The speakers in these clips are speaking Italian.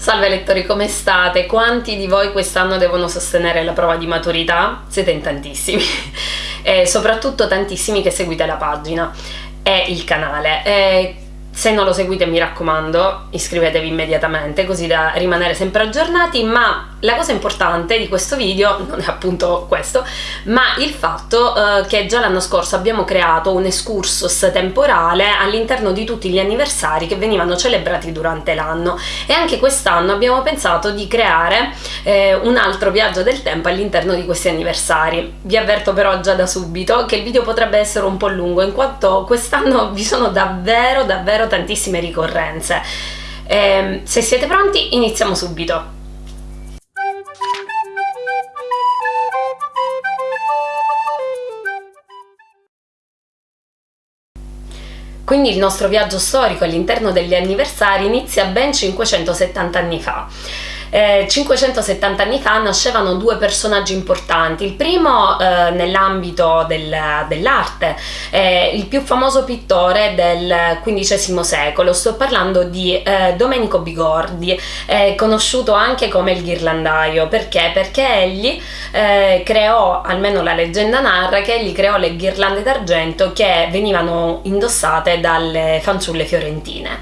Salve lettori, come state? Quanti di voi quest'anno devono sostenere la prova di maturità? Siete in tantissimi e soprattutto tantissimi che seguite la pagina e il canale. E se non lo seguite mi raccomando iscrivetevi immediatamente così da rimanere sempre aggiornati ma la cosa importante di questo video non è appunto questo ma il fatto eh, che già l'anno scorso abbiamo creato un excursus temporale all'interno di tutti gli anniversari che venivano celebrati durante l'anno e anche quest'anno abbiamo pensato di creare eh, un altro viaggio del tempo all'interno di questi anniversari vi avverto però già da subito che il video potrebbe essere un po' lungo in quanto quest'anno vi sono davvero davvero tantissime ricorrenze. Eh, se siete pronti iniziamo subito. Quindi il nostro viaggio storico all'interno degli anniversari inizia ben 570 anni fa eh, 570 anni fa nascevano due personaggi importanti. Il primo eh, nell'ambito del, dell'arte, eh, il più famoso pittore del XV secolo, sto parlando di eh, Domenico Bigordi, conosciuto anche come il ghirlandaio. Perché? Perché egli eh, creò, almeno la leggenda narra, che egli creò le ghirlande d'argento che venivano indossate dalle fanciulle fiorentine.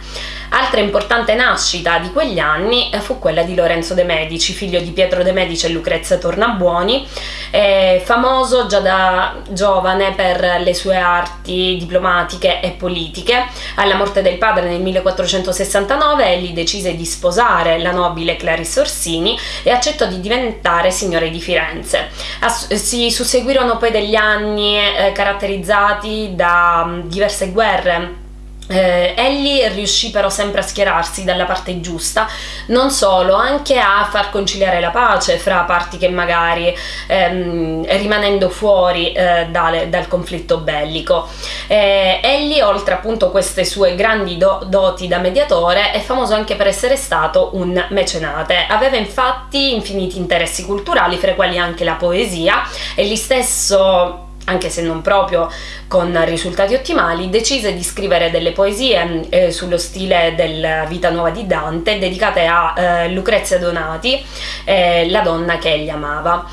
Altra importante nascita di quegli anni eh, fu quella di Lorenzo de' Medici, figlio di Pietro de' Medici e Lucrezia Tornabuoni, eh, famoso già da giovane per le sue arti diplomatiche e politiche. Alla morte del padre nel 1469 egli decise di sposare la nobile Clarissa Orsini e accettò di diventare signore di Firenze. As si susseguirono poi degli anni eh, caratterizzati da diverse guerre eh, egli riuscì però sempre a schierarsi dalla parte giusta, non solo, anche a far conciliare la pace fra parti che magari ehm, rimanendo fuori eh, dal, dal, conflitto bellico. Eh, egli, oltre appunto queste sue grandi do doti da mediatore, è famoso anche per essere stato un mecenate. Aveva infatti infiniti interessi culturali, fra i quali anche la poesia, e gli stesso anche se non proprio con risultati ottimali, decise di scrivere delle poesie eh, sullo stile della Vita Nuova di Dante dedicate a eh, Lucrezia Donati, eh, la donna che egli amava.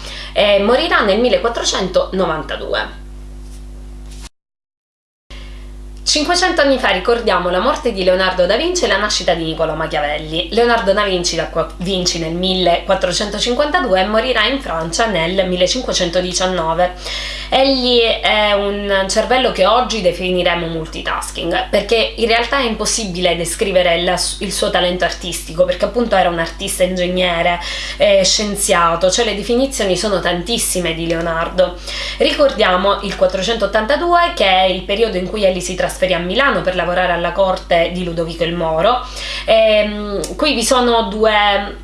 morirà nel 1492. 500 anni fa ricordiamo la morte di Leonardo da Vinci e la nascita di Niccolò Machiavelli. Leonardo da Vinci, da Vinci nel 1452 e morirà in Francia nel 1519. Egli è un cervello che oggi definiremo multitasking, perché in realtà è impossibile descrivere il suo talento artistico, perché appunto era un artista ingegnere, eh, scienziato, cioè le definizioni sono tantissime di Leonardo. Ricordiamo il 482 che è il periodo in cui egli si trasferisce trasferì a Milano per lavorare alla corte di Ludovico il Moro. E, ehm, qui vi sono due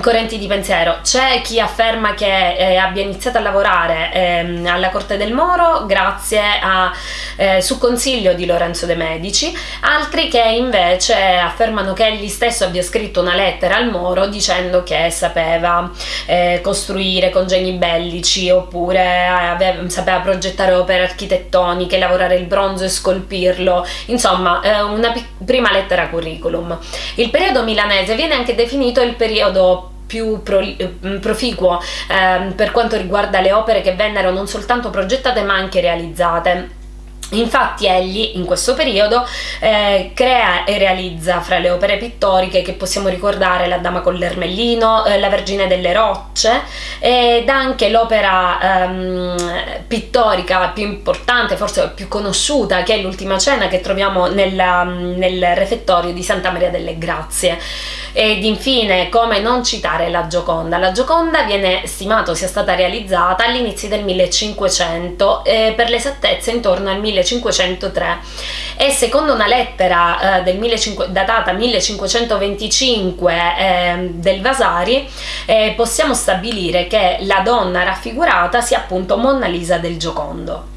correnti di pensiero. C'è chi afferma che eh, abbia iniziato a lavorare eh, alla Corte del Moro grazie a, eh, su consiglio di Lorenzo de' Medici, altri che invece affermano che egli stesso abbia scritto una lettera al Moro dicendo che sapeva eh, costruire congegni bellici oppure aveva, sapeva progettare opere architettoniche, lavorare il bronzo e scolpirlo, insomma eh, una prima lettera curriculum. Il periodo milanese viene anche definito il periodo più pro, mm, proficuo eh, per quanto riguarda le opere che vennero non soltanto progettate ma anche realizzate. Infatti egli in questo periodo eh, crea e realizza fra le opere pittoriche che possiamo ricordare La Dama con l'Ermellino, eh, La Vergine delle Rocce ed anche l'opera ehm, pittorica più importante, forse più conosciuta, che è l'Ultima Cena che troviamo nella, nel refettorio di Santa Maria delle Grazie. Ed infine, come non citare la Gioconda? La Gioconda viene stimato sia stata realizzata all'inizio del 1500, eh, per l'esattezza intorno al 1503 e secondo una lettera eh, del 1500, datata 1525 eh, del Vasari eh, possiamo stabilire che la donna raffigurata sia appunto Monna Lisa del Giocondo.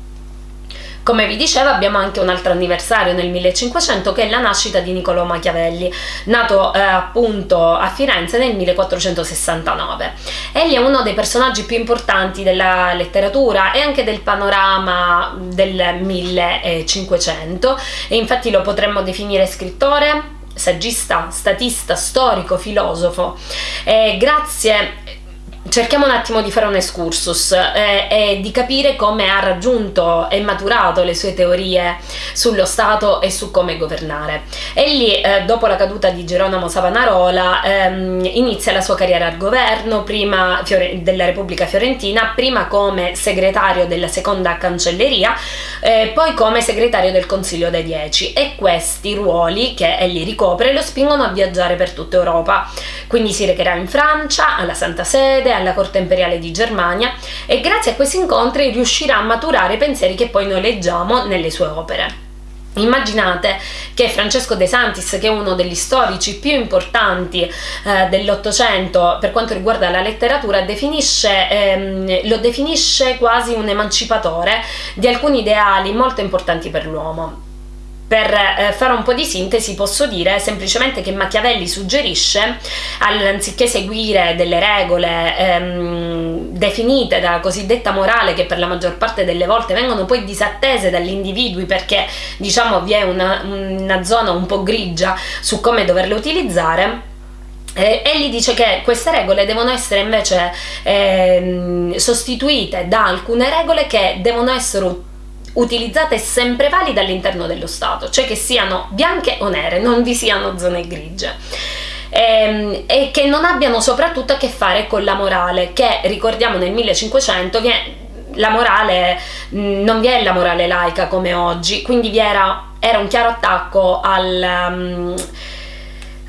Come vi dicevo abbiamo anche un altro anniversario nel 1500 che è la nascita di Niccolò Machiavelli, nato eh, appunto a Firenze nel 1469. Egli è uno dei personaggi più importanti della letteratura e anche del panorama del 1500 e infatti lo potremmo definire scrittore, saggista, statista, storico, filosofo. E grazie cerchiamo un attimo di fare un excursus eh, e di capire come ha raggiunto e maturato le sue teorie sullo Stato e su come governare. Egli, eh, dopo la caduta di Geronimo Savonarola, ehm, inizia la sua carriera al governo prima della Repubblica Fiorentina, prima come segretario della seconda cancelleria, eh, poi come segretario del Consiglio dei Dieci e questi ruoli che egli ricopre lo spingono a viaggiare per tutta Europa. Quindi si recherà in Francia, alla Santa Sede, alla corte imperiale di Germania e grazie a questi incontri riuscirà a maturare pensieri che poi noi leggiamo nelle sue opere. Immaginate che Francesco De Santis, che è uno degli storici più importanti eh, dell'Ottocento per quanto riguarda la letteratura, definisce, ehm, lo definisce quasi un emancipatore di alcuni ideali molto importanti per l'uomo. Per eh, fare un po' di sintesi posso dire semplicemente che Machiavelli suggerisce, anziché seguire delle regole ehm, definite dalla cosiddetta morale che per la maggior parte delle volte vengono poi disattese dagli individui perché diciamo vi è una, una zona un po' grigia su come doverle utilizzare, eh, egli dice che queste regole devono essere invece eh, sostituite da alcune regole che devono essere utilizzate sempre valide all'interno dello Stato, cioè che siano bianche o nere, non vi siano zone grigie. E, ehm, e che non abbiano soprattutto a che fare con la morale, che ricordiamo nel 1500 viene, la morale non vi è la morale laica come oggi, quindi era, era un chiaro attacco al, um,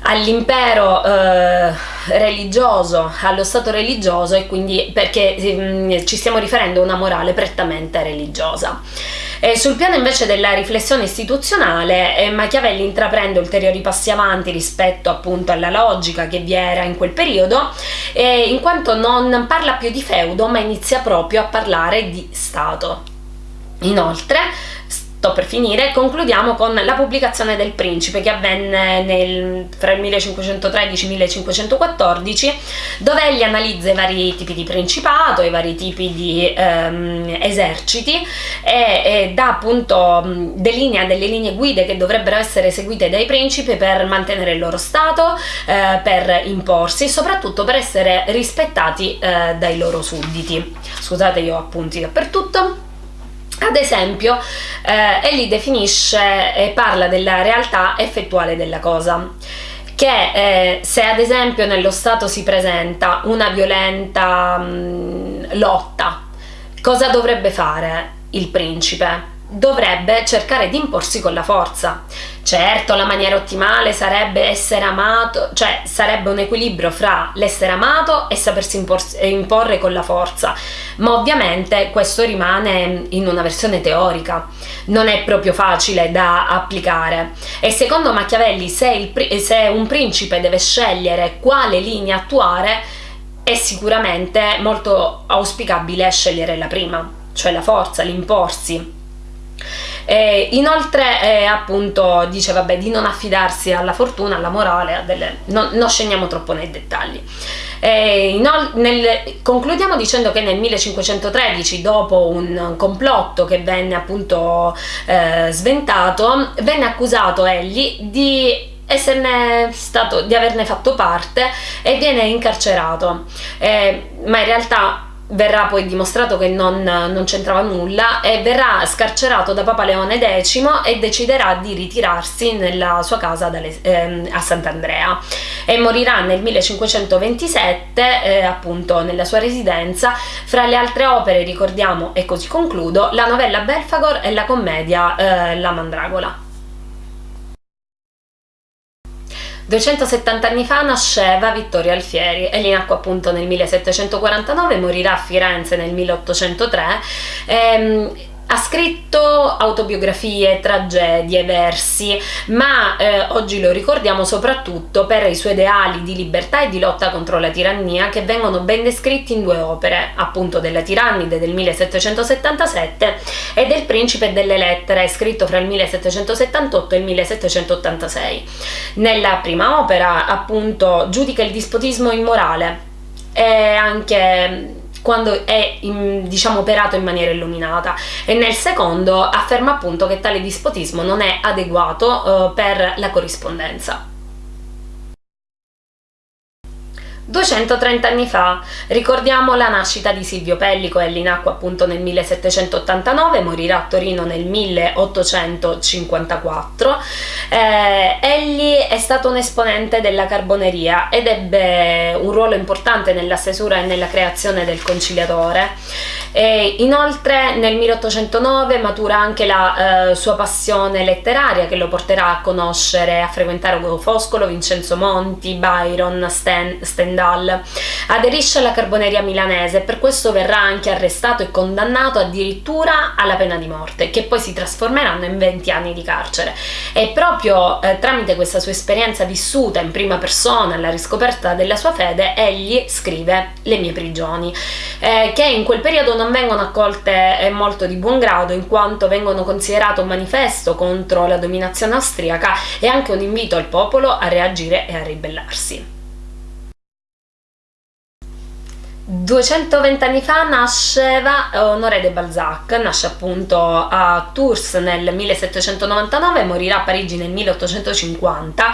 all'impero eh, religioso, allo stato religioso e quindi perché um, ci stiamo riferendo a una morale prettamente religiosa. E sul piano invece della riflessione istituzionale, eh, Machiavelli intraprende ulteriori passi avanti rispetto appunto alla logica che vi era in quel periodo, eh, in quanto non parla più di feudo ma inizia proprio a parlare di Stato. Inoltre, sto per finire, concludiamo con la pubblicazione del Principe che avvenne nel, fra il 1513 e il 1514 dove egli analizza i vari tipi di principato, i vari tipi di ehm, eserciti e, e, dà appunto delinea delle linee guide che dovrebbero essere seguite dai principi per mantenere il loro stato, eh, per imporsi e soprattutto per essere rispettati eh, dai loro sudditi. Scusate io ho appunti dappertutto. Ad esempio, eh, egli definisce e parla della realtà effettuale della cosa che eh, se ad esempio nello Stato si presenta una violenta mh, mm, lotta, cosa dovrebbe fare il principe? Dovrebbe cercare di imporsi con la forza. Certo, la maniera ottimale sarebbe essere amato, cioè sarebbe un equilibrio fra l'essere amato e sapersi imporre con la forza, ma ovviamente questo rimane in una versione teorica, non è proprio facile da applicare. E secondo Machiavelli, se, se un principe deve scegliere quale linea attuare, è sicuramente molto auspicabile scegliere la prima, cioè la forza, l'imporsi eh, inoltre eh, appunto dice vabbè di non affidarsi alla fortuna, alla morale, delle, non, non scendiamo troppo nei dettagli. Eh, nel, concludiamo dicendo che nel 1513 dopo un complotto che venne appunto eh, sventato venne accusato egli di esserne stato, di averne fatto parte e viene incarcerato ma in realtà verrà poi dimostrato che non, non c'entrava nulla e verrà scarcerato da Papa Leone X e deciderà di ritirarsi nella sua casa dalle, eh, a Sant'Andrea. E morirà nel 1527 eh, appunto nella sua residenza. Fra le altre opere ricordiamo e così concludo la novella Belfagor e la commedia eh, La Mandragola 270 anni fa nasceva Vittorio Alfieri, egli nacque appunto nel 1749, morirà a Firenze nel 1803. Ehm, ha scritto autobiografie, tragedie, versi, ma eh, oggi lo ricordiamo soprattutto per i suoi ideali di libertà e di lotta contro la tirannia che vengono ben descritti in due opere, appunto della Tirannide del 1777 e del Principe delle Lettere, scritto fra il 1778 e il 1786. Nella prima opera, appunto, giudica il dispotismo immorale e anche quando è diciamo operato in maniera illuminata e nel secondo afferma appunto che tale dispotismo non è adeguato uh, per la corrispondenza. 230 anni fa ricordiamo la nascita di Silvio Pellico, egli nacque appunto nel 1789, morirà a Torino nel 1854. Eh, egli è stato un esponente della carboneria ed ebbe un ruolo importante nella stesura e nella creazione del conciliatore. E inoltre nel 1809 matura anche la eh, sua passione letteraria che lo porterà a conoscere, a frequentare Ugo Foscolo, Vincenzo Monti, Byron, Sten, Stendhal. Aderisce alla carboneria milanese e per questo verrà anche arrestato e condannato addirittura alla pena di morte, che poi si trasformeranno in 20 anni di carcere. E proprio eh, tramite questa sua esperienza vissuta in prima persona, alla riscoperta della sua fede, egli scrive Le mie prigioni, eh, che in quel periodo non vengono accolte eh, molto di buon grado in quanto vengono considerate un manifesto contro la dominazione austriaca e anche un invito al popolo a reagire e a ribellarsi. 220 anni fa nasceva Honoré de Balzac, nasce appunto a Tours nel 1799 morirà a Parigi nel 1850.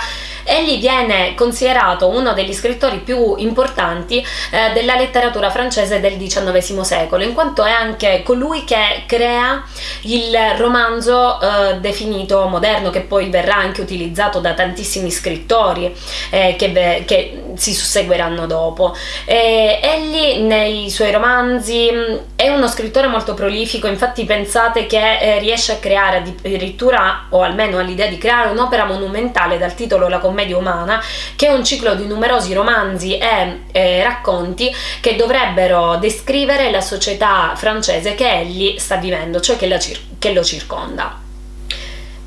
Egli viene considerato uno degli scrittori più importanti eh, della letteratura francese del XIX secolo, in quanto è anche colui che crea il romanzo eh, definito moderno, che poi verrà anche utilizzato da tantissimi scrittori eh, che, che, si susseguiranno dopo. egli nei suoi romanzi mm, è uno scrittore molto prolifico, infatti pensate che eh, riesce a creare addirittura, o almeno ha l'idea di creare un'opera monumentale dal titolo La commedia umana, che è un ciclo di numerosi romanzi e eh, racconti che dovrebbero descrivere la società francese che egli sta vivendo, cioè che, che lo circonda.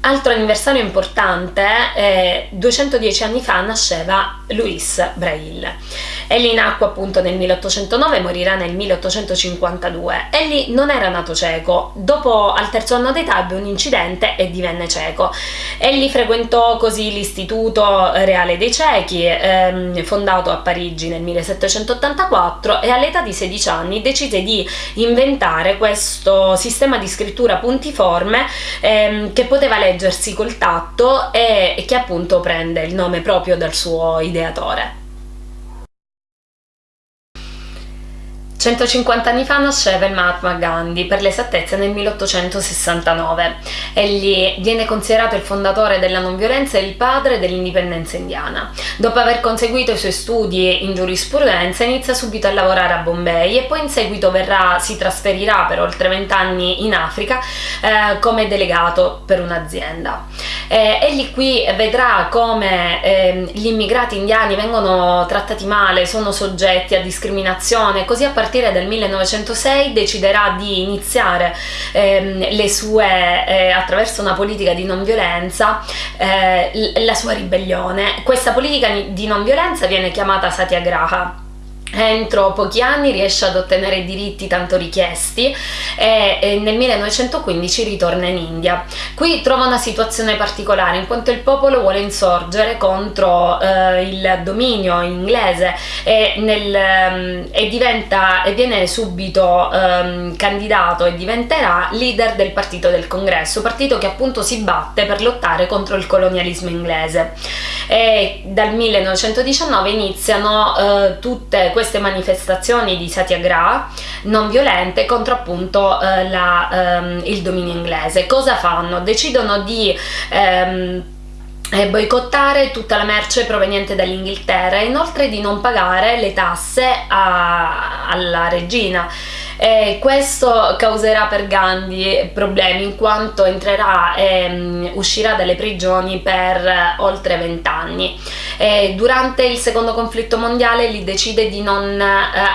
Altro anniversario importante, eh, 210 anni fa nasceva Louis Braille. Egli nacque appunto nel 1809 e morirà nel 1852. Egli non era nato cieco, dopo al terzo anno d'età ebbe un incidente e divenne cieco. Egli frequentò così l'Istituto Reale dei Ciechi, ehm, fondato a Parigi nel 1784 e all'età di 16 anni decise di inventare questo sistema di scrittura puntiforme ehm, che poteva leggersi col tatto e che appunto prende il nome proprio dal suo ideatore. 150 anni fa nasceva il Mahatma Gandhi, per l'esattezza nel 1869. Egli viene considerato il fondatore della non violenza e il padre dell'indipendenza indiana. Dopo aver conseguito i suoi studi in giurisprudenza inizia subito a lavorare a Bombay e poi in seguito verrà, si trasferirà per oltre 20 anni in Africa eh, come delegato per un'azienda. Eh, egli qui vedrà come eh, gli immigrati indiani vengono trattati male, sono soggetti a discriminazione, così a partire partire dal 1906 deciderà di iniziare ehm, le sue, eh, attraverso una politica di non violenza, eh, la sua ribellione. Questa politica di non violenza viene chiamata Satyagraha entro pochi anni riesce ad ottenere i diritti tanto richiesti e, nel 1915 ritorna in India. Qui trova una situazione particolare in quanto il popolo vuole insorgere contro eh, il dominio inglese e, nel, mm, e, diventa, e viene subito eh, candidato e diventerà leader del partito del congresso, partito che appunto si batte per lottare contro il colonialismo inglese. E dal 1919 iniziano eh, tutte queste manifestazioni di satyagraha non violente contro appunto eh, la, ehm, il dominio inglese. Cosa fanno? Decidono di ehm, eh, boicottare tutta la merce proveniente dall'Inghilterra e inoltre di non pagare le tasse a, alla regina. E questo causerà per Gandhi problemi in quanto entrerà e uscirà dalle prigioni per oltre vent'anni. Durante il secondo conflitto mondiale lui decide di non eh,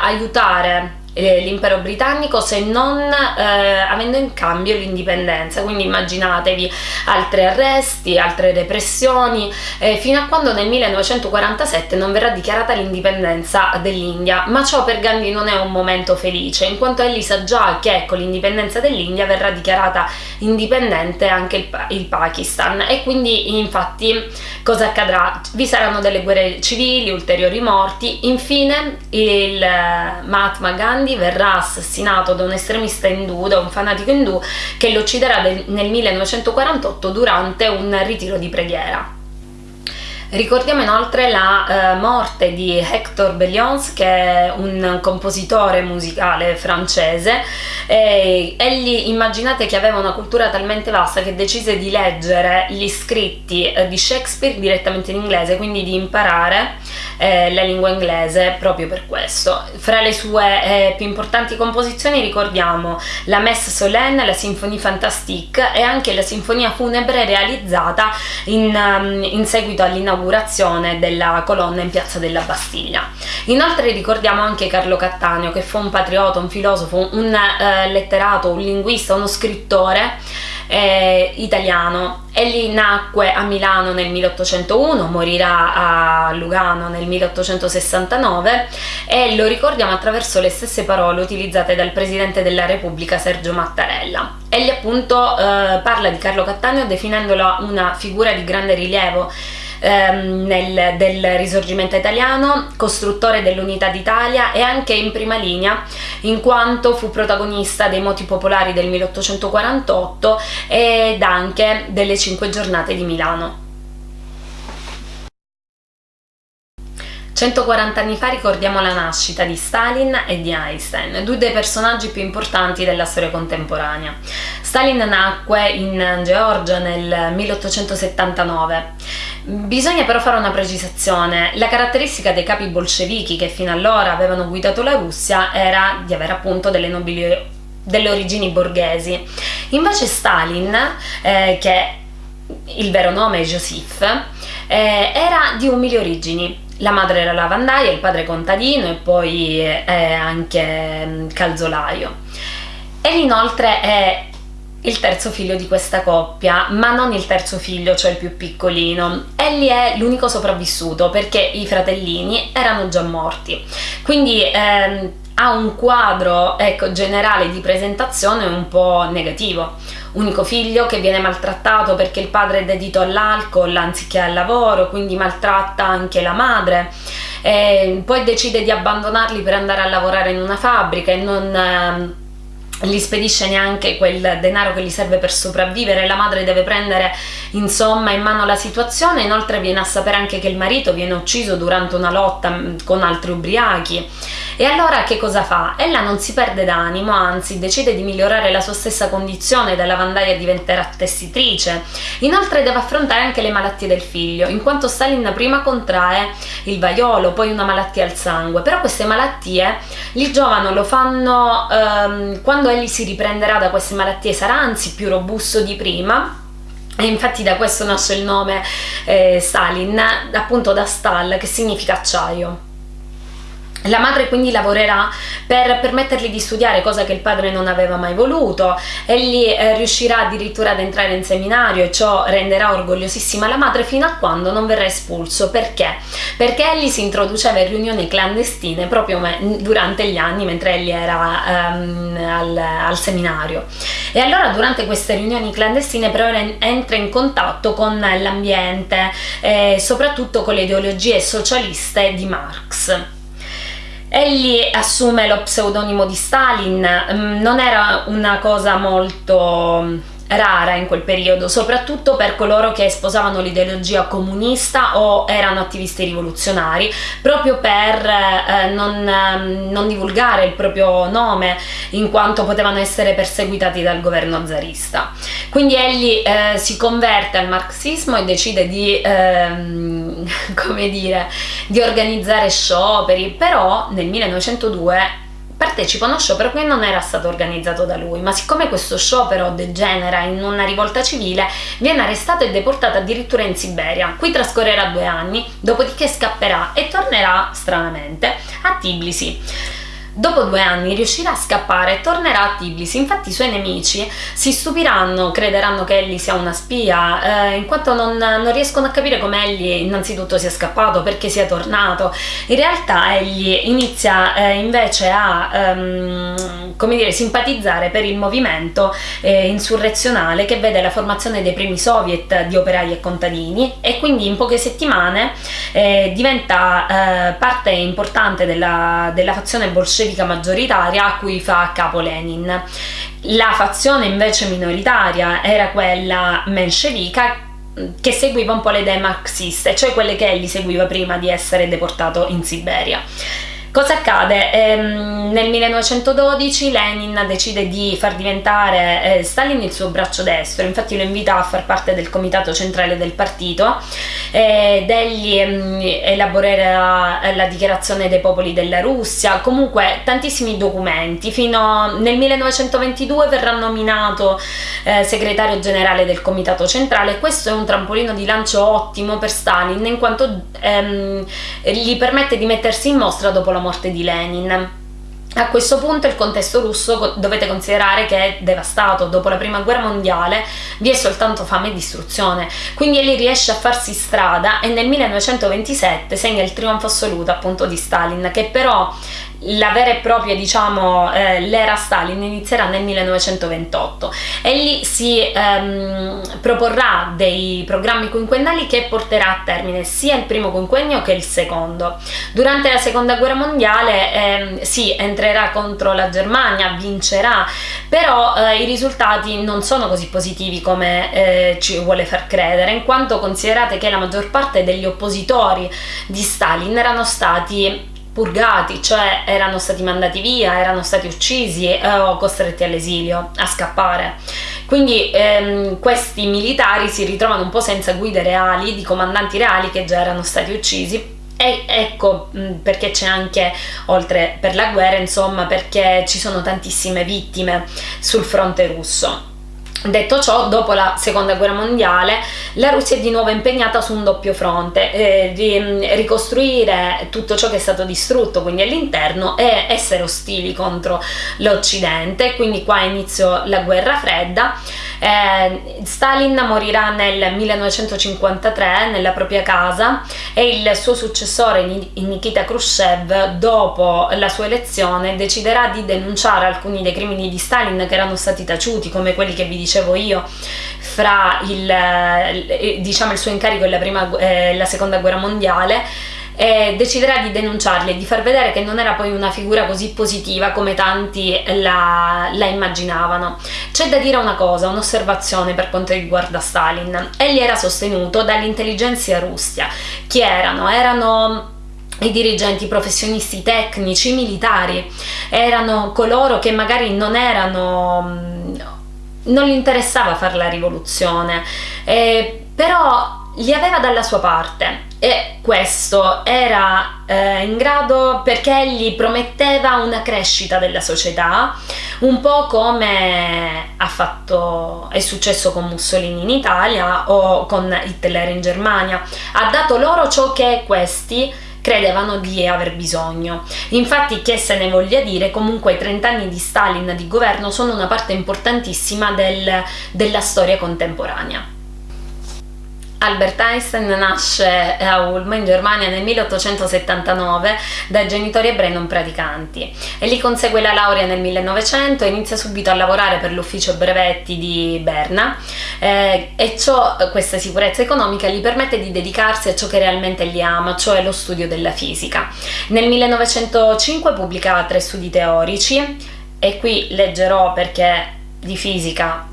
aiutare l'impero britannico se non eh, avendo in cambio l'indipendenza. Quindi immaginatevi altri arresti, altre repressioni eh, fino a quando nel 1947 non verrà dichiarata l'indipendenza dell'India. Ma ciò per Gandhi non è un momento felice in quanto egli sa già che con l'indipendenza dell'India verrà dichiarata indipendente anche il, il Pakistan. E quindi infatti cosa accadrà? Vi saranno delle guerre civili, ulteriori morti. Infine il eh, Mahatma Gandhi Gandhi verrà assassinato da un estremista indù, da un fanatico indù che lo ucciderà nel 1948 durante un ritiro di preghiera. Ricordiamo inoltre la eh, morte di Hector Berlioz, che è un compositore musicale francese. E egli immaginate che aveva una cultura talmente vasta che decise di leggere gli scritti eh, di Shakespeare direttamente in inglese, quindi di imparare eh, la lingua inglese proprio per questo. Fra le sue eh, più importanti composizioni ricordiamo la Messe Solenne, la Sinfonie Fantastique e anche la Sinfonia Funebre realizzata in, um, in seguito all'inaugurazione l'inaugurazione della colonna in piazza della Bastiglia. Inoltre ricordiamo anche Carlo Cattaneo che fu un patriota, un filosofo, un eh, letterato, un linguista, uno scrittore eh, italiano. Egli nacque a Milano nel 1801, morirà a Lugano nel 1869 e lo ricordiamo attraverso le stesse parole utilizzate dal Presidente della Repubblica Sergio Mattarella. Egli appunto eh, parla di Carlo Cattaneo definendola una figura di grande rilievo ehm, nel, del risorgimento italiano, costruttore dell'unità d'Italia e anche in prima linea in quanto fu protagonista dei moti popolari del 1848 ed anche delle cinque giornate di Milano. 140 anni fa ricordiamo la nascita di Stalin e di Einstein, due dei personaggi più importanti della storia contemporanea. Stalin nacque in Georgia nel 1879. Bisogna però fare una precisazione, la caratteristica dei capi bolscevichi che fino allora avevano guidato la Russia era di avere appunto delle nobili delle origini borghesi. Invece Stalin, eh, che il vero nome è Joseph, eh, era di umili origini, la madre era lavandaia, il padre contadino e poi eh, anche mm, calzolaio. E inoltre è il terzo figlio di questa coppia, ma non il terzo figlio, cioè il più piccolino. Egli è l'unico sopravvissuto perché i fratellini erano già morti. Quindi ehm, ha un quadro ecco, generale di presentazione un po' negativo. Unico figlio che viene maltrattato perché il padre è dedito all'alcol anziché al lavoro, quindi maltratta anche la madre. E poi decide di abbandonarli per andare a lavorare in una fabbrica e non... Gli spedisce neanche quel denaro che gli serve per sopravvivere, la madre deve prendere insomma in mano la situazione, inoltre viene a sapere anche che il marito viene ucciso durante una lotta mm, con altri ubriachi. E allora che cosa fa? Ella non si perde d'animo, anzi decide di migliorare la sua stessa condizione, da lavandaia diventerà tessitrice. Inoltre deve affrontare anche le malattie del figlio, in quanto Stalin prima contrae il vaiolo, poi una malattia al sangue, però queste malattie il giovane lo fanno ehm, quando egli si riprenderà da queste malattie sarà anzi più robusto di prima e infatti da questo nasce il nome eh, Stalin, appunto da Stal, che significa acciaio. La madre quindi lavorerà per permettergli di studiare, cosa che il padre non aveva mai voluto. Egli eh, riuscirà addirittura ad entrare in seminario e ciò renderà orgogliosissima la madre fino a quando non verrà espulso. Perché? Perché egli si introduceva in riunioni clandestine proprio durante gli anni mentre egli era um, al, al, seminario. E allora durante queste riunioni clandestine però entra in contatto con l'ambiente e soprattutto con le ideologie socialiste di Marx. Egli assume lo pseudonimo di Stalin, mm, non era una cosa molto rara in quel periodo, soprattutto per coloro che sposavano l'ideologia comunista o erano attivisti rivoluzionari, proprio per eh, non, ehm, non, divulgare il proprio nome in quanto potevano essere perseguitati dal governo zarista. Quindi egli eh, si converte al marxismo e decide di, ehm, come dire, di organizzare scioperi, però nel 1902 partecipa a uno sciopero che non era stato organizzato da lui, ma siccome questo sciopero degenera in una rivolta civile, viene arrestato e deportato addirittura in Siberia. Qui trascorrerà due anni, dopodiché scapperà e tornerà, stranamente, a Tbilisi. Dopo due anni riuscirà a scappare e tornerà a Tbilisi, infatti i suoi nemici si stupiranno, crederanno che egli sia una spia, eh, in quanto non, non, riescono a capire come egli innanzitutto sia scappato, perché sia tornato. In realtà egli inizia eh, invece a ehm, come dire, simpatizzare per il movimento eh, insurrezionale che vede la formazione dei primi soviet di operai e contadini e quindi in poche settimane eh, diventa eh, parte importante della, della fazione bolscevica bolscevica maggioritaria a cui fa capo Lenin. La fazione invece minoritaria era quella menscevica che seguiva un po' le idee marxiste, cioè quelle che egli seguiva prima di essere deportato in Siberia. Cosa accade? Ehm, nel 1912 Lenin decide di far diventare eh, Stalin il suo braccio destro, infatti lo invita a far parte del comitato centrale del partito ed egli ehm, elaborerà la dichiarazione dei popoli della Russia, comunque tantissimi documenti, fino nel 1922 verrà nominato eh, segretario generale del comitato centrale, questo è un trampolino di lancio ottimo per Stalin in quanto ehm, gli permette di mettersi in mostra dopo la morte di Lenin. A questo punto il contesto russo dovete considerare che è devastato, dopo la prima guerra mondiale vi è soltanto fame e distruzione, quindi egli riesce a farsi strada e nel 1927 segna il trionfo assoluto appunto di Stalin che però la vera e propria diciamo eh, l'era Stalin inizierà nel 1928 e lì si ehm, proporrà dei programmi quinquennali che porterà a termine sia il primo quinquennio che il secondo. Durante la seconda guerra mondiale ehm, si entrerà contro la Germania vincerà però eh, i risultati non sono così positivi come eh, ci vuole far credere in quanto considerate che la maggior parte degli oppositori di Stalin erano stati purgati, cioè erano stati mandati via, erano stati uccisi eh, o costretti all'esilio, a scappare. Quindi ehm, questi militari si ritrovano un po' senza guide reali, di comandanti reali che già erano stati uccisi e ecco mm, perché c'è anche, oltre per la guerra, insomma, perché ci sono tantissime vittime sul fronte russo. Detto ciò, dopo la seconda guerra mondiale, la Russia è di nuovo impegnata su un doppio fronte, eh, di mm, ricostruire tutto ciò che è stato distrutto, quindi all'interno, e essere ostili contro l'Occidente, quindi qua inizio la guerra fredda. Eh, Stalin morirà nel 1953 nella propria casa e il suo successore Nikita Khrushchev, dopo la sua elezione, deciderà di denunciare alcuni dei crimini di Stalin che erano stati taciuti, come quelli che vi dicevo io, fra il, eh, diciamo, il suo incarico e la, prima, eh, la seconda guerra mondiale, e deciderà di denunciarli e di far vedere che non era poi una figura così positiva come tanti la, la immaginavano. C'è da dire una cosa, un'osservazione per quanto riguarda Stalin. Egli era sostenuto dall'intelligenza russia. Chi erano? Erano i dirigenti professionisti tecnici, militari, erano coloro che magari non erano non gli interessava fare la rivoluzione, eh, però li aveva dalla sua parte e questo era eh, in grado perché egli prometteva una crescita della società, un po' come fatto, è successo con Mussolini in Italia o con Hitler in Germania, ha dato loro ciò che questi credevano di aver bisogno. Infatti, che se ne voglia dire, comunque i 30 anni di Stalin di governo sono una parte importantissima del, della storia contemporanea. Albert Einstein nasce a Ulm in Germania nel 1879 da genitori ebrei non praticanti e lì consegue la laurea nel 1900 e inizia subito a lavorare per l'ufficio brevetti di Berna eh, e ciò, questa sicurezza economica gli permette di dedicarsi a ciò che realmente gli ama, cioè lo studio della fisica. Nel 1905 pubblica tre studi teorici e qui leggerò perché di fisica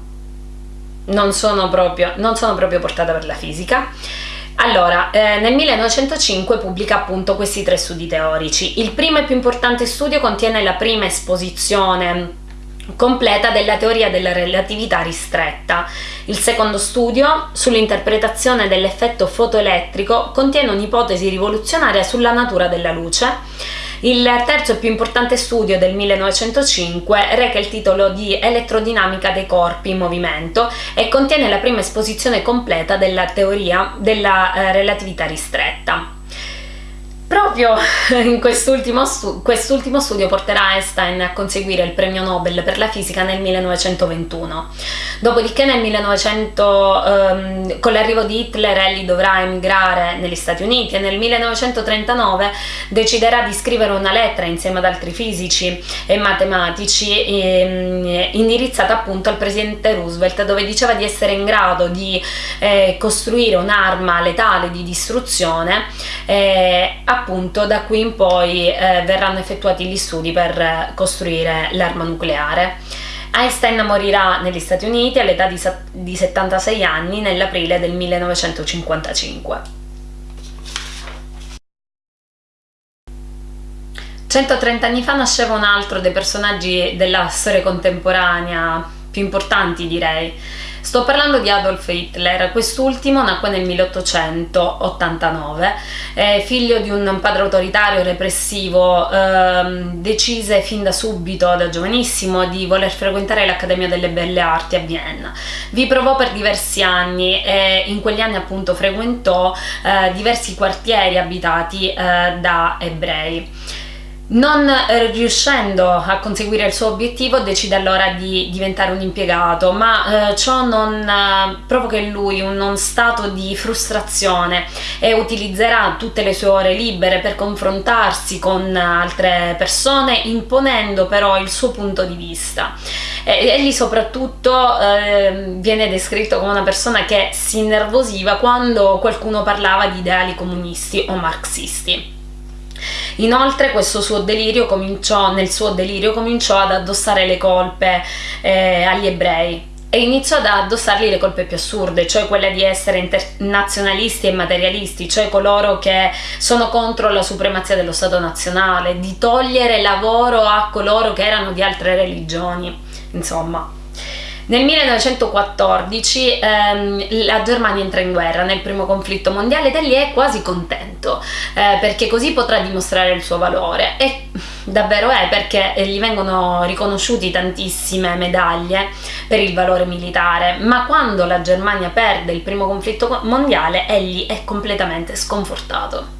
non sono proprio, non sono proprio portata per la fisica. Allora, eh, nel 1905 pubblica appunto questi tre studi teorici. Il primo e più importante studio contiene la prima esposizione completa della teoria della relatività ristretta. Il secondo studio, sull'interpretazione dell'effetto fotoelettrico, contiene un'ipotesi rivoluzionaria sulla natura della luce il terzo e più importante studio del 1905 reca il titolo di Elettrodinamica dei corpi in movimento e contiene la prima esposizione completa della teoria della eh, relatività ristretta. Proprio quest'ultimo, stu quest'ultimo studio porterà Einstein a conseguire il premio Nobel per la fisica nel 1921. Dopodiché nel 1900, ehm, con l'arrivo di Hitler, egli dovrà emigrare negli Stati Uniti e nel 1939 deciderà di scrivere una lettera insieme ad altri fisici e matematici ehm, indirizzata appunto al presidente Roosevelt dove diceva di essere in grado di eh, costruire un'arma letale di distruzione eh, appunto da qui in poi eh, verranno effettuati gli studi per costruire l'arma nucleare. Einstein morirà negli Stati Uniti all'età di, di 76 anni nell'aprile del 1955. 130 anni fa nasceva un altro dei personaggi della storia contemporanea più importanti direi. Sto parlando di Adolf Hitler, quest'ultimo nacque nel 1889, è figlio di un padre autoritario repressivo, ehm, decise fin da subito, da giovanissimo, di voler frequentare l'Accademia delle Belle Arti a Vienna. Vi provò per diversi anni e in quegli anni appunto frequentò eh, diversi quartieri abitati eh, da ebrei. Non eh, riuscendo a conseguire il suo obiettivo decide allora di diventare un impiegato, ma eh, ciò non eh, provoca in lui uno stato di frustrazione e utilizzerà tutte le sue ore libere per confrontarsi con altre persone, imponendo però il suo punto di vista. E, egli soprattutto eh, viene descritto come una persona che si innervosiva quando qualcuno parlava di ideali comunisti o marxisti. Inoltre suo cominciò, nel suo delirio cominciò ad addossare le colpe eh, agli ebrei e iniziò ad addossargli le colpe più assurde, cioè quelle di essere internazionalisti e materialisti, cioè coloro che sono contro la supremazia dello Stato nazionale, di togliere lavoro a coloro che erano di altre religioni, insomma. Nel 1914 ehm, la Germania entra in guerra nel primo conflitto mondiale ed egli è quasi contento eh, perché così potrà dimostrare il suo valore. E davvero è perché gli vengono riconosciuti tantissime medaglie per il valore militare. Ma quando la Germania perde il primo conflitto mondiale egli è completamente sconfortato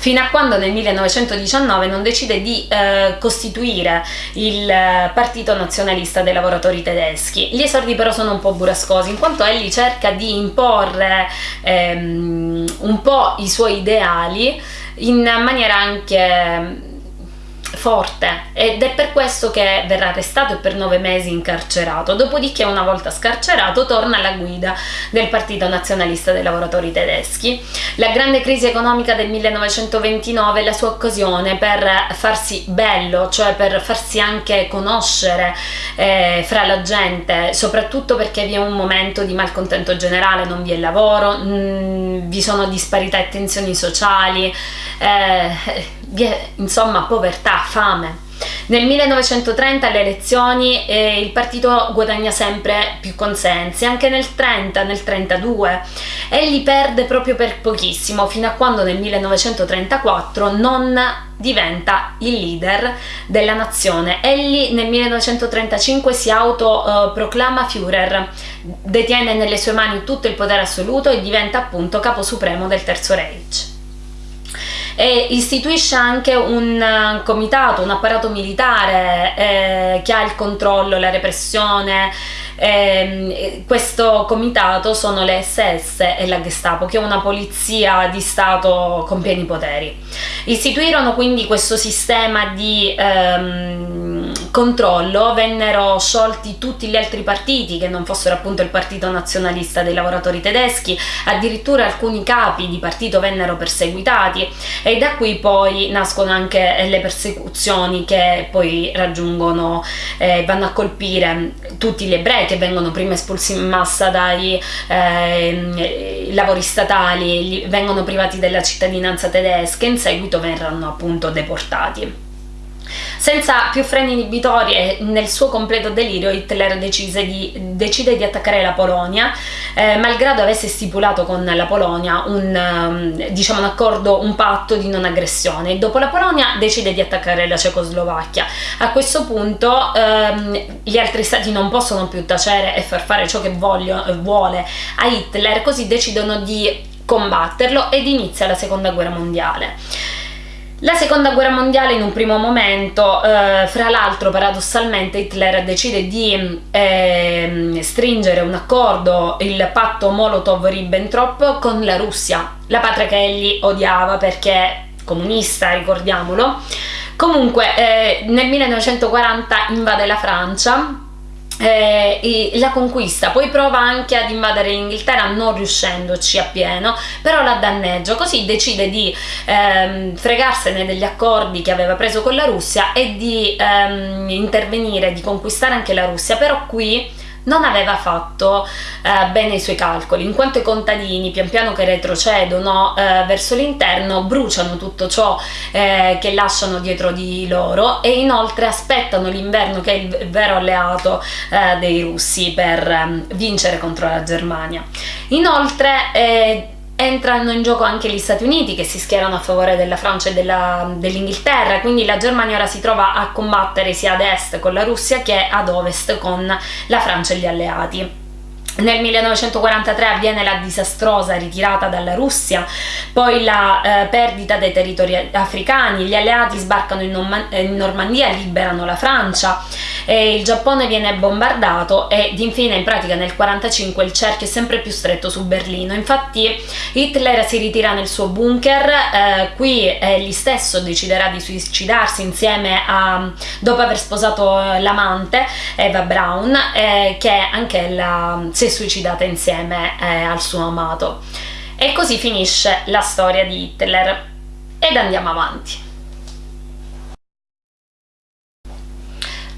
fino a quando nel 1919 non decide di eh, costituire il eh, Partito Nazionalista dei Lavoratori Tedeschi. Gli esordi però sono un po' burrascosi, in quanto egli cerca di imporre ehm, un po' i suoi ideali in maniera anche forte. Ed è per questo che verrà arrestato e per nove mesi incarcerato, dopodiché una volta scarcerato torna alla guida del Partito Nazionalista dei Lavoratori Tedeschi. La grande crisi economica del 1929 è la sua occasione per farsi bello, cioè per farsi anche conoscere eh, fra la gente, soprattutto perché vi è un momento di malcontento generale, non vi è lavoro, mh, mm, vi sono disparità e tensioni sociali, eh, vi è insomma povertà, fame. Nel 1930 alle elezioni eh, il partito guadagna sempre più consensi, anche nel 30, nel 32 egli perde proprio per pochissimo fino a quando nel 1934 non diventa il leader della nazione. Egli nel 1935 si autoproclama uh, Führer, detiene nelle sue mani tutto il potere assoluto e diventa appunto capo supremo del Terzo Reich e istituisce anche un eh, comitato, un apparato militare eh, che ha il controllo, la repressione. Eh, questo comitato sono le SS e la Gestapo, che è una polizia di Stato con pieni poteri. Istituirono quindi questo sistema di ehm, controllo, vennero sciolti tutti gli altri partiti che non fossero appunto il Partito Nazionalista dei Lavoratori Tedeschi, addirittura alcuni capi di partito vennero perseguitati e da qui poi nascono anche le persecuzioni che poi raggiungono, eh, vanno a colpire tutti gli ebrei che vengono prima espulsi in massa dai eh, lavori statali, vengono privati della cittadinanza tedesca e in seguito verranno appunto deportati. Senza più freni inibitori e nel suo completo delirio Hitler di, decide di attaccare la Polonia, eh, malgrado avesse stipulato con la Polonia un, um, diciamo, un accordo, un patto di non aggressione. Dopo la Polonia decide di attaccare la Cecoslovacchia. A questo punto ehm, gli altri stati non possono più tacere e far fare ciò che voglio, vuole a Hitler, così decidono di combatterlo ed inizia la seconda guerra mondiale. La seconda guerra mondiale in un primo momento, eh, fra l'altro paradossalmente Hitler decide di eh, stringere un accordo, il patto Molotov-Ribbentrop con la Russia, la patria che egli odiava perché comunista, ricordiamolo. Comunque eh, nel 1940 invade la Francia eh, la conquista, poi prova anche ad invadere l'Inghilterra non riuscendoci appieno, però la danneggia, così decide di ehm, fregarsene degli accordi che aveva preso con la Russia e di ehm, intervenire, di conquistare anche la Russia, però qui non aveva fatto eh, bene i suoi calcoli, in quanto i contadini pian piano che retrocedono eh, verso l'interno bruciano tutto ciò eh, che lasciano dietro di loro e inoltre aspettano l'inverno che è il vero alleato eh, dei russi per ehm, vincere contro la Germania. Inoltre eh, entrano in gioco anche gli Stati Uniti che si schierano a favore della Francia e dell'Inghilterra, quindi la Germania ora si trova a combattere sia ad est con la Russia che ad ovest con la Francia e gli alleati. Nel 1943 avviene la disastrosa ritirata dalla Russia, poi la eh, perdita dei territori africani, gli alleati sbarcano in, in Normandia e liberano la Francia, il Giappone viene bombardato ed infine in pratica nel 1945 il cerchio è sempre più stretto su Berlino. Infatti Hitler si ritira nel suo bunker, eh, qui egli stesso deciderà di suicidarsi insieme a, dopo aver sposato l'amante Eva Braun, eh, che anche la si è suicidata insieme eh, al suo amato. E così finisce la storia di Hitler. Ed andiamo avanti.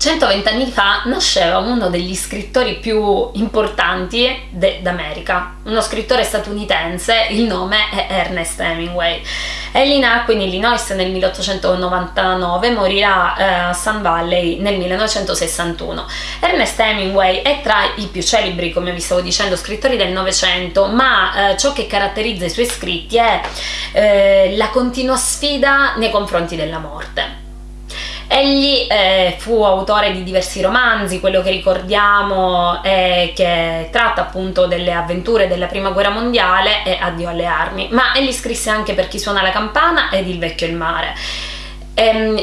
120 anni fa nasceva uno degli scrittori più importanti d'America, uno scrittore statunitense, il nome è Ernest Hemingway. Egli nacque in Illinois nel 1899 e morirà eh, a Sun Valley nel 1961. Ernest Hemingway è tra i più celebri, come vi stavo dicendo, scrittori del Novecento, ma eh, ciò che caratterizza i suoi scritti è eh, la continua sfida nei confronti della morte. Egli eh, fu autore di diversi romanzi, quello che ricordiamo è che tratta appunto delle avventure della prima guerra mondiale e Addio alle armi, ma egli scrisse anche Per chi suona la campana ed Il vecchio il mare. Ehm,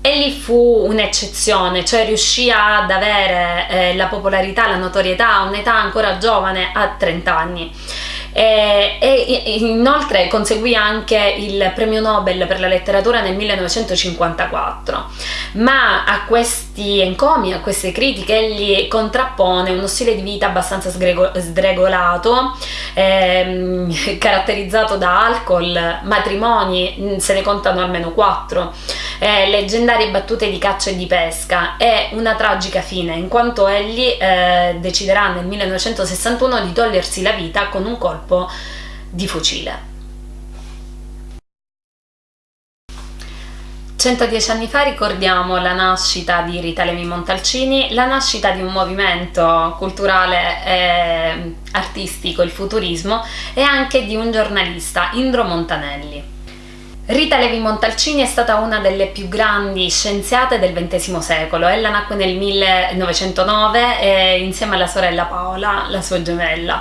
egli fu un'eccezione, cioè riuscì ad avere eh, la popolarità, la notorietà a un'età ancora giovane, a 30 anni e, e inoltre conseguì anche il premio Nobel per la letteratura nel 1954 ma a questi encomi, a queste critiche egli contrappone uno stile di vita abbastanza sdregolato ehm, caratterizzato da alcol, matrimoni, mm, se ne contano almeno quattro. Eh, leggendarie battute di caccia e di pesca. E una tragica fine in quanto egli eh, deciderà nel 1961 di togliersi la vita con un colpo colpo di fucile. 110 anni fa ricordiamo la nascita di Rita Levi Montalcini, la nascita di un movimento culturale e artistico, il futurismo, e anche di un giornalista, Indro Montanelli. Rita Levi Montalcini è stata una delle più grandi scienziate del XX secolo. Ella nacque nel 1909 eh, insieme alla sorella Paola, la sua gemella.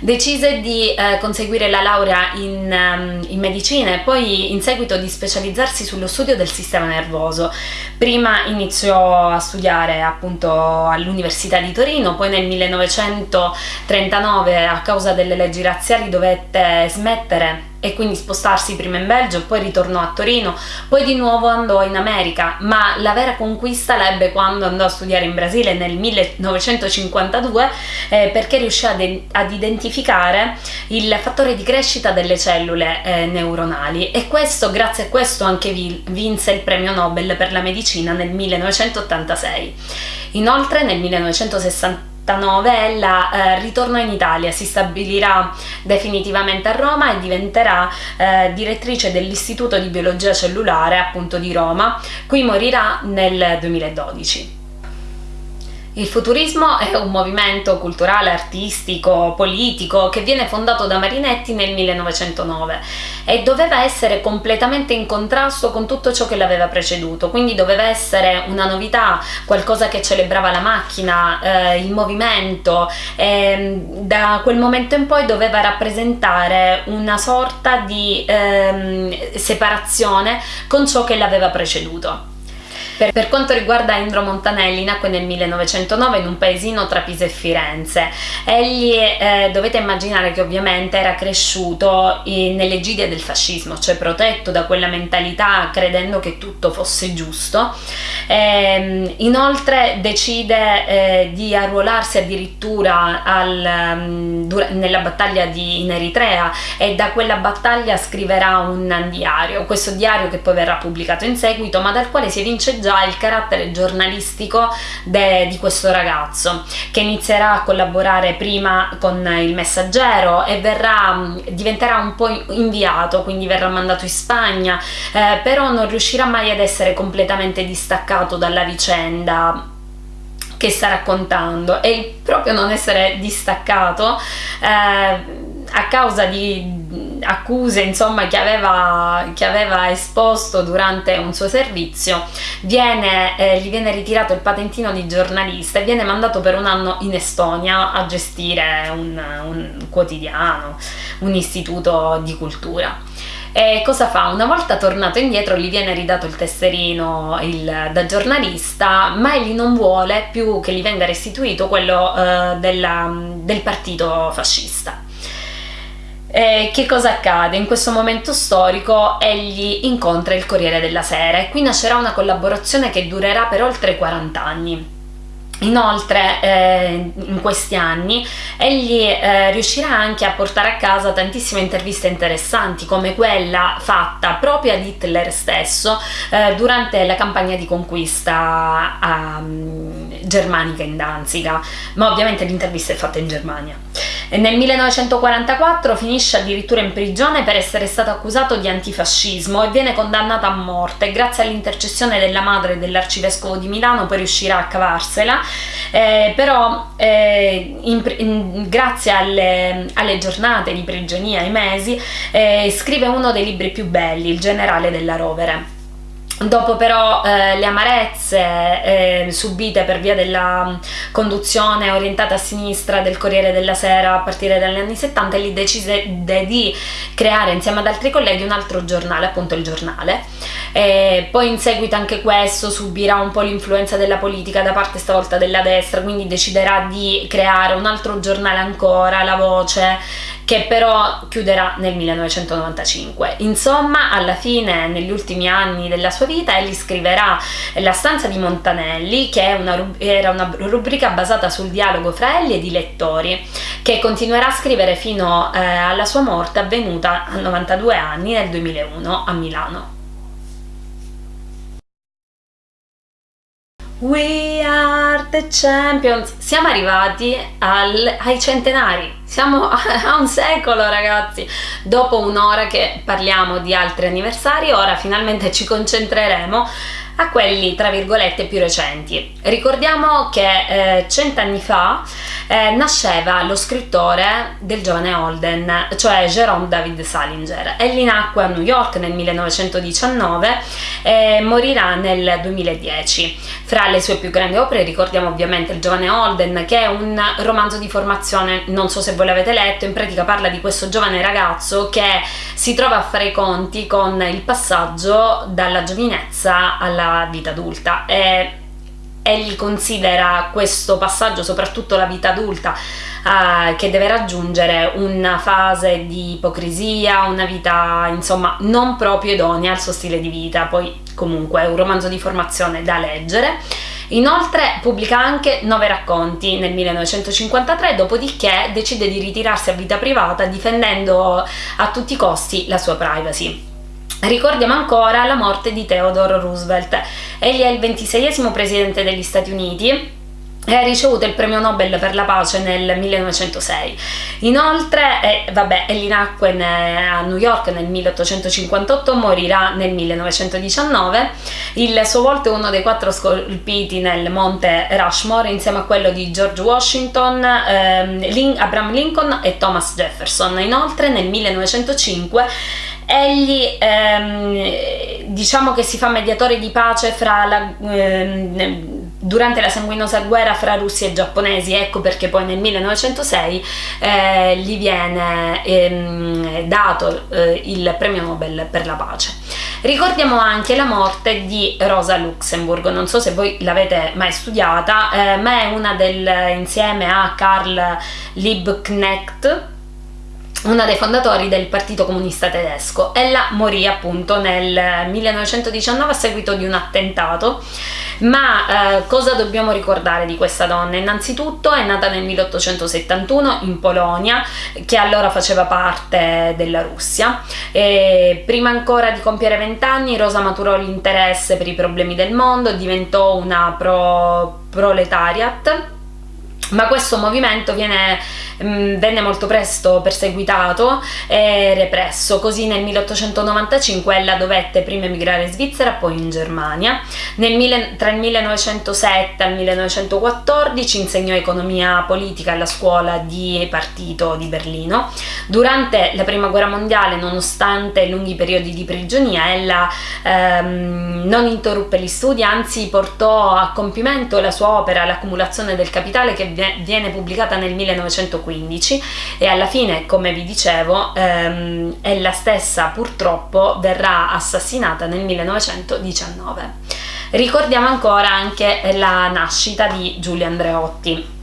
Decise di eh, conseguire la laurea in, um, in, medicina e poi in seguito di specializzarsi sullo studio del sistema nervoso. Prima iniziò a studiare appunto all'Università di Torino, poi nel 1939 a causa delle leggi razziali dovette smettere e quindi spostarsi prima in Belgio, poi ritornò a Torino, poi di nuovo andò in America, ma la vera conquista l'ebbe quando andò a studiare in Brasile nel 1952 eh, perché riuscì ad, ad, identificare il fattore di crescita delle cellule eh, neuronali e questo, grazie a questo anche vinse il premio Nobel per la medicina nel 1986. Inoltre nel 1960 ella eh, ritornò in Italia, si stabilirà definitivamente a Roma e diventerà eh, direttrice dell'Istituto di Biologia Cellulare appunto di Roma, qui morirà nel 2012. Il futurismo è un movimento culturale, artistico, politico che viene fondato da Marinetti nel 1909 e doveva essere completamente in contrasto con tutto ciò che l'aveva preceduto, quindi doveva essere una novità, qualcosa che celebrava la macchina, eh, il movimento e da quel momento in poi doveva rappresentare una sorta di eh, separazione con ciò che l'aveva preceduto. Per, per quanto riguarda Indro Montanelli, nacque nel 1909 in un paesino tra Pisa e Firenze. Egli eh, dovete immaginare che ovviamente era cresciuto in, nelle gide del fascismo, cioè protetto da quella mentalità credendo che tutto fosse giusto. Eh, inoltre decide eh, di arruolarsi addirittura al, um, nella battaglia di, in Eritrea e da quella battaglia scriverà un diario, questo diario che poi verrà pubblicato in seguito ma dal quale si evince già il carattere giornalistico de, di questo ragazzo che inizierà a collaborare prima con il messaggero e verrà, diventerà un po' inviato, quindi verrà mandato in Spagna, eh, però non riuscirà mai ad essere completamente distaccato dalla vicenda che sta raccontando. E proprio non essere distaccato eh, a causa di accuse insomma che aveva, che aveva esposto durante un suo servizio viene, eh, gli viene ritirato il patentino di giornalista e viene mandato per un anno in Estonia a gestire un, un quotidiano un istituto di cultura e cosa fa? Una volta tornato indietro gli viene ridato il tesserino il, da giornalista, ma egli non vuole più che gli venga restituito quello eh, della, del partito fascista. E che cosa accade? In questo momento storico egli incontra il Corriere della Sera e qui nascerà una collaborazione che durerà per oltre 40 anni. Inoltre eh, in questi anni egli eh, riuscirà anche a portare a casa tantissime interviste interessanti come quella fatta proprio ad Hitler stesso eh, durante la campagna di conquista um, germanica in Danziga, ma ovviamente l'intervista è fatta in Germania. Nel 1944 finisce addirittura in prigione per essere stato accusato di antifascismo e viene condannato a morte. Grazie all'intercessione della madre dell'arcivescovo di Milano poi riuscirà a cavarsela, eh, però eh, in, in, grazie alle, alle, giornate di prigionia, ai mesi, eh, scrive uno dei libri più belli, Il generale della rovere. Dopo però eh, le amarezze eh, subite per via della conduzione orientata a sinistra del Corriere della Sera a partire dagli anni 70, egli decise di creare insieme ad altri colleghi un altro giornale, appunto il giornale. E poi in seguito anche questo subirà un po' l'influenza della politica da parte stavolta della destra, quindi deciderà di creare un altro giornale ancora, La Voce, che però chiuderà nel 1995. Insomma, alla fine, negli ultimi anni della sua vita, egli scriverà La stanza di Montanelli, che una, era una rubrica basata sul dialogo fra egli ed i lettori, che continuerà a scrivere fino eh, alla sua morte avvenuta a 92 anni nel 2001 a Milano. We are the champions. Siamo arrivati al, ai centenari, siamo a un secolo ragazzi. Dopo un'ora che parliamo di altri anniversari, ora finalmente ci concentreremo a quelli tra virgolette più recenti. Ricordiamo che eh, cent'anni fa eh, nasceva lo scrittore del giovane Holden, cioè Jerome David Salinger. Egli nacque a New York nel 1919 e morirà nel 2010. Fra le sue più grandi opere ricordiamo ovviamente il giovane Holden, che è un romanzo di formazione, non so se voi l'avete letto, in pratica parla di questo giovane ragazzo che si trova a fare i conti con il passaggio dalla giovinezza alla vita adulta e egli considera questo passaggio, soprattutto la vita adulta, eh, che deve raggiungere una fase di ipocrisia, una vita insomma non proprio idonea al suo stile di vita, poi comunque è un romanzo di formazione da leggere. Inoltre pubblica anche nove racconti nel 1953, dopodiché decide di ritirarsi a vita privata difendendo a tutti i costi la sua privacy. Ricordiamo ancora la morte di Theodore Roosevelt. Egli è il ventiseiesimo presidente degli Stati Uniti e ha ricevuto il premio Nobel per la pace nel 1906. Inoltre, eh, vabbè, egli nacque a New York nel 1858, morirà nel 1919. Il suo volto è uno dei quattro scolpiti nel monte Rushmore insieme a quello di George Washington, ehm, Abraham Lincoln e Thomas Jefferson. Inoltre nel 1905 egli ehm, diciamo che si fa mediatore di pace la, ehm, durante la sanguinosa guerra fra russi e giapponesi, ecco perché poi nel 1906 eh, gli viene ehm, dato eh, il premio Nobel per la pace. Ricordiamo anche la morte di Rosa Luxemburg, non so se voi l'avete mai studiata, eh, ma è una del, insieme a Karl Liebknecht, una dei fondatori del Partito Comunista Tedesco. Ella morì appunto nel 1919 a seguito di un attentato, ma eh, cosa dobbiamo ricordare di questa donna? Innanzitutto è nata nel 1871 in Polonia, che allora faceva parte della Russia. E prima ancora di compiere vent'anni Rosa maturò l'interesse per i problemi del mondo, diventò una pro proletariat ma questo movimento viene, mm, venne molto presto perseguitato e represso, così nel 1895 ella dovette prima emigrare in Svizzera, poi in Germania. Nel, tra il 1907 e il 1914 insegnò economia politica alla scuola di partito di Berlino. Durante la prima guerra mondiale, nonostante lunghi periodi di prigionia, ella ehm, non interruppe gli studi, anzi portò a compimento la sua opera, l'accumulazione del capitale che viene pubblicata nel 1915 e alla fine, come vi dicevo, ehm, ella stessa purtroppo verrà assassinata nel 1919. Ricordiamo ancora anche la nascita di Giulio Andreotti.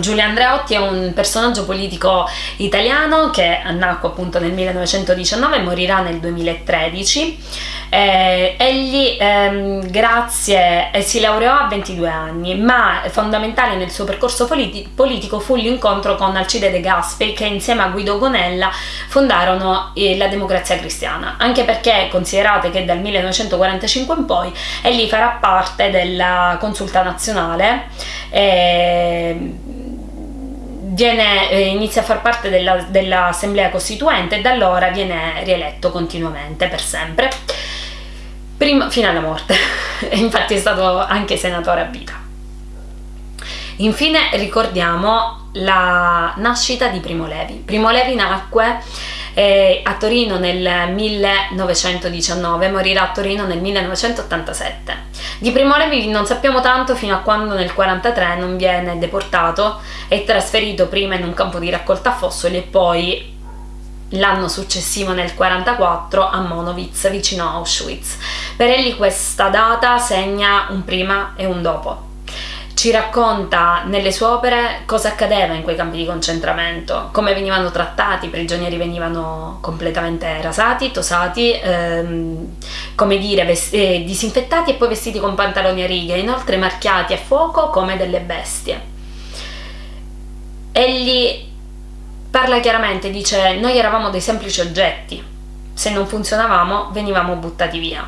Giulio Andreotti è un personaggio politico italiano che nacque appunto nel 1919 e morirà nel 2013 eh, egli ehm, grazie, eh, si laureò a 22 anni, ma fondamentale nel suo percorso politi politico fu l'incontro con Alcide De Gasperi che insieme a Guido Gonella fondarono eh, la democrazia cristiana, anche perché considerate che dal 1945 in poi egli farà parte della consulta nazionale viene, eh, inizia a far parte dell'assemblea dell costituente e da allora viene rieletto continuamente per sempre prima, fino alla morte, infatti è stato anche senatore a vita. Infine ricordiamo la nascita di Primo Levi. Primo Levi nacque eh, a Torino nel 1919, morirà a Torino nel 1987. Di Primo Levi non sappiamo tanto fino a quando nel 1943 non viene deportato e trasferito prima in un campo di raccolta fossili e poi l'anno successivo nel 1944 a Monowitz vicino a Auschwitz. Per egli questa data segna un prima e un dopo. Ci racconta nelle sue opere cosa accadeva in quei campi di concentramento, come venivano trattati, i prigionieri venivano completamente rasati, tosati, ehm, come dire, eh, disinfettati e poi vestiti con pantaloni a righe, inoltre marchiati a fuoco come delle bestie. Egli parla chiaramente, dice noi eravamo dei semplici oggetti, se non funzionavamo venivamo buttati via.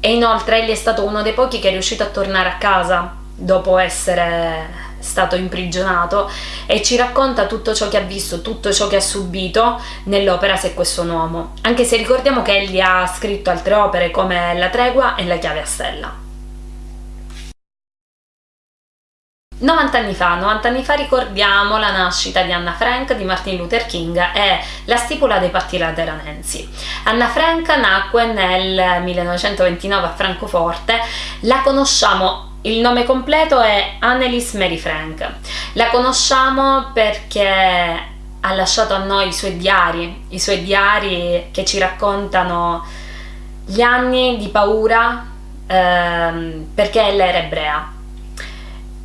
E inoltre egli è stato uno dei pochi che è riuscito a tornare a casa dopo essere stato imprigionato e ci racconta tutto ciò che ha visto, tutto ciò che ha subito nell'opera Se questo un uomo, anche se ricordiamo che egli ha scritto altre opere come La tregua e La chiave a stella. 90 anni fa, 90 anni fa ricordiamo la nascita di Anna Frank, di Martin Luther King e la stipula dei patti lateranensi. Anna Frank nacque nel 1929 a Francoforte, la conosciamo il nome completo è Annelies Mary Frank. La conosciamo perché ha lasciato a noi i suoi diari, i suoi diari che ci raccontano gli anni di paura ehm, perché ella era ebrea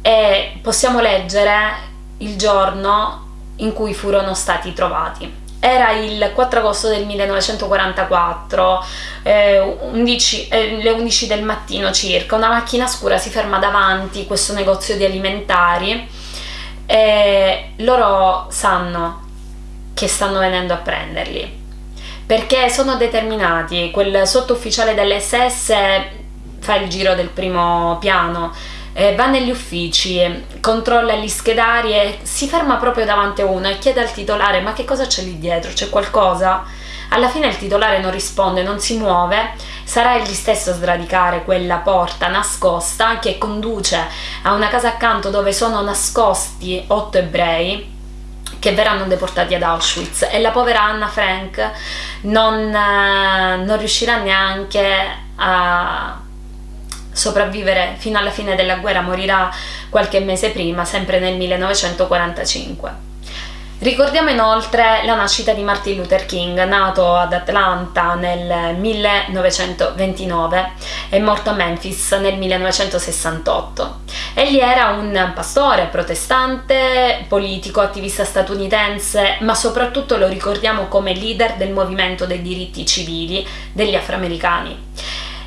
e possiamo leggere il giorno in cui furono stati trovati. Era il 4 agosto del 1944, eh, 11, eh, le 11 del mattino circa, una macchina scura si ferma davanti questo negozio di alimentari e loro sanno che stanno venendo a prenderli perché sono determinati, quel sottufficiale dell'SS fa il giro del primo piano eh, va negli uffici, controlla gli schedari e si ferma proprio davanti a uno e chiede al titolare ma che cosa c'è lì dietro, c'è qualcosa? Alla fine il titolare non risponde, non si muove, sarà egli stesso a sradicare quella porta nascosta che conduce a una casa accanto dove sono nascosti otto ebrei che verranno deportati ad Auschwitz. E la povera Anna Frank non, eh, non riuscirà neanche a sopravvivere fino alla fine della guerra, morirà qualche mese prima, sempre nel 1945. Ricordiamo inoltre la nascita di Martin Luther King, nato ad Atlanta nel 1929 e morto a Memphis nel 1968. Egli era un pastore, protestante, politico, attivista statunitense, ma soprattutto lo ricordiamo come leader del movimento dei diritti civili degli afroamericani.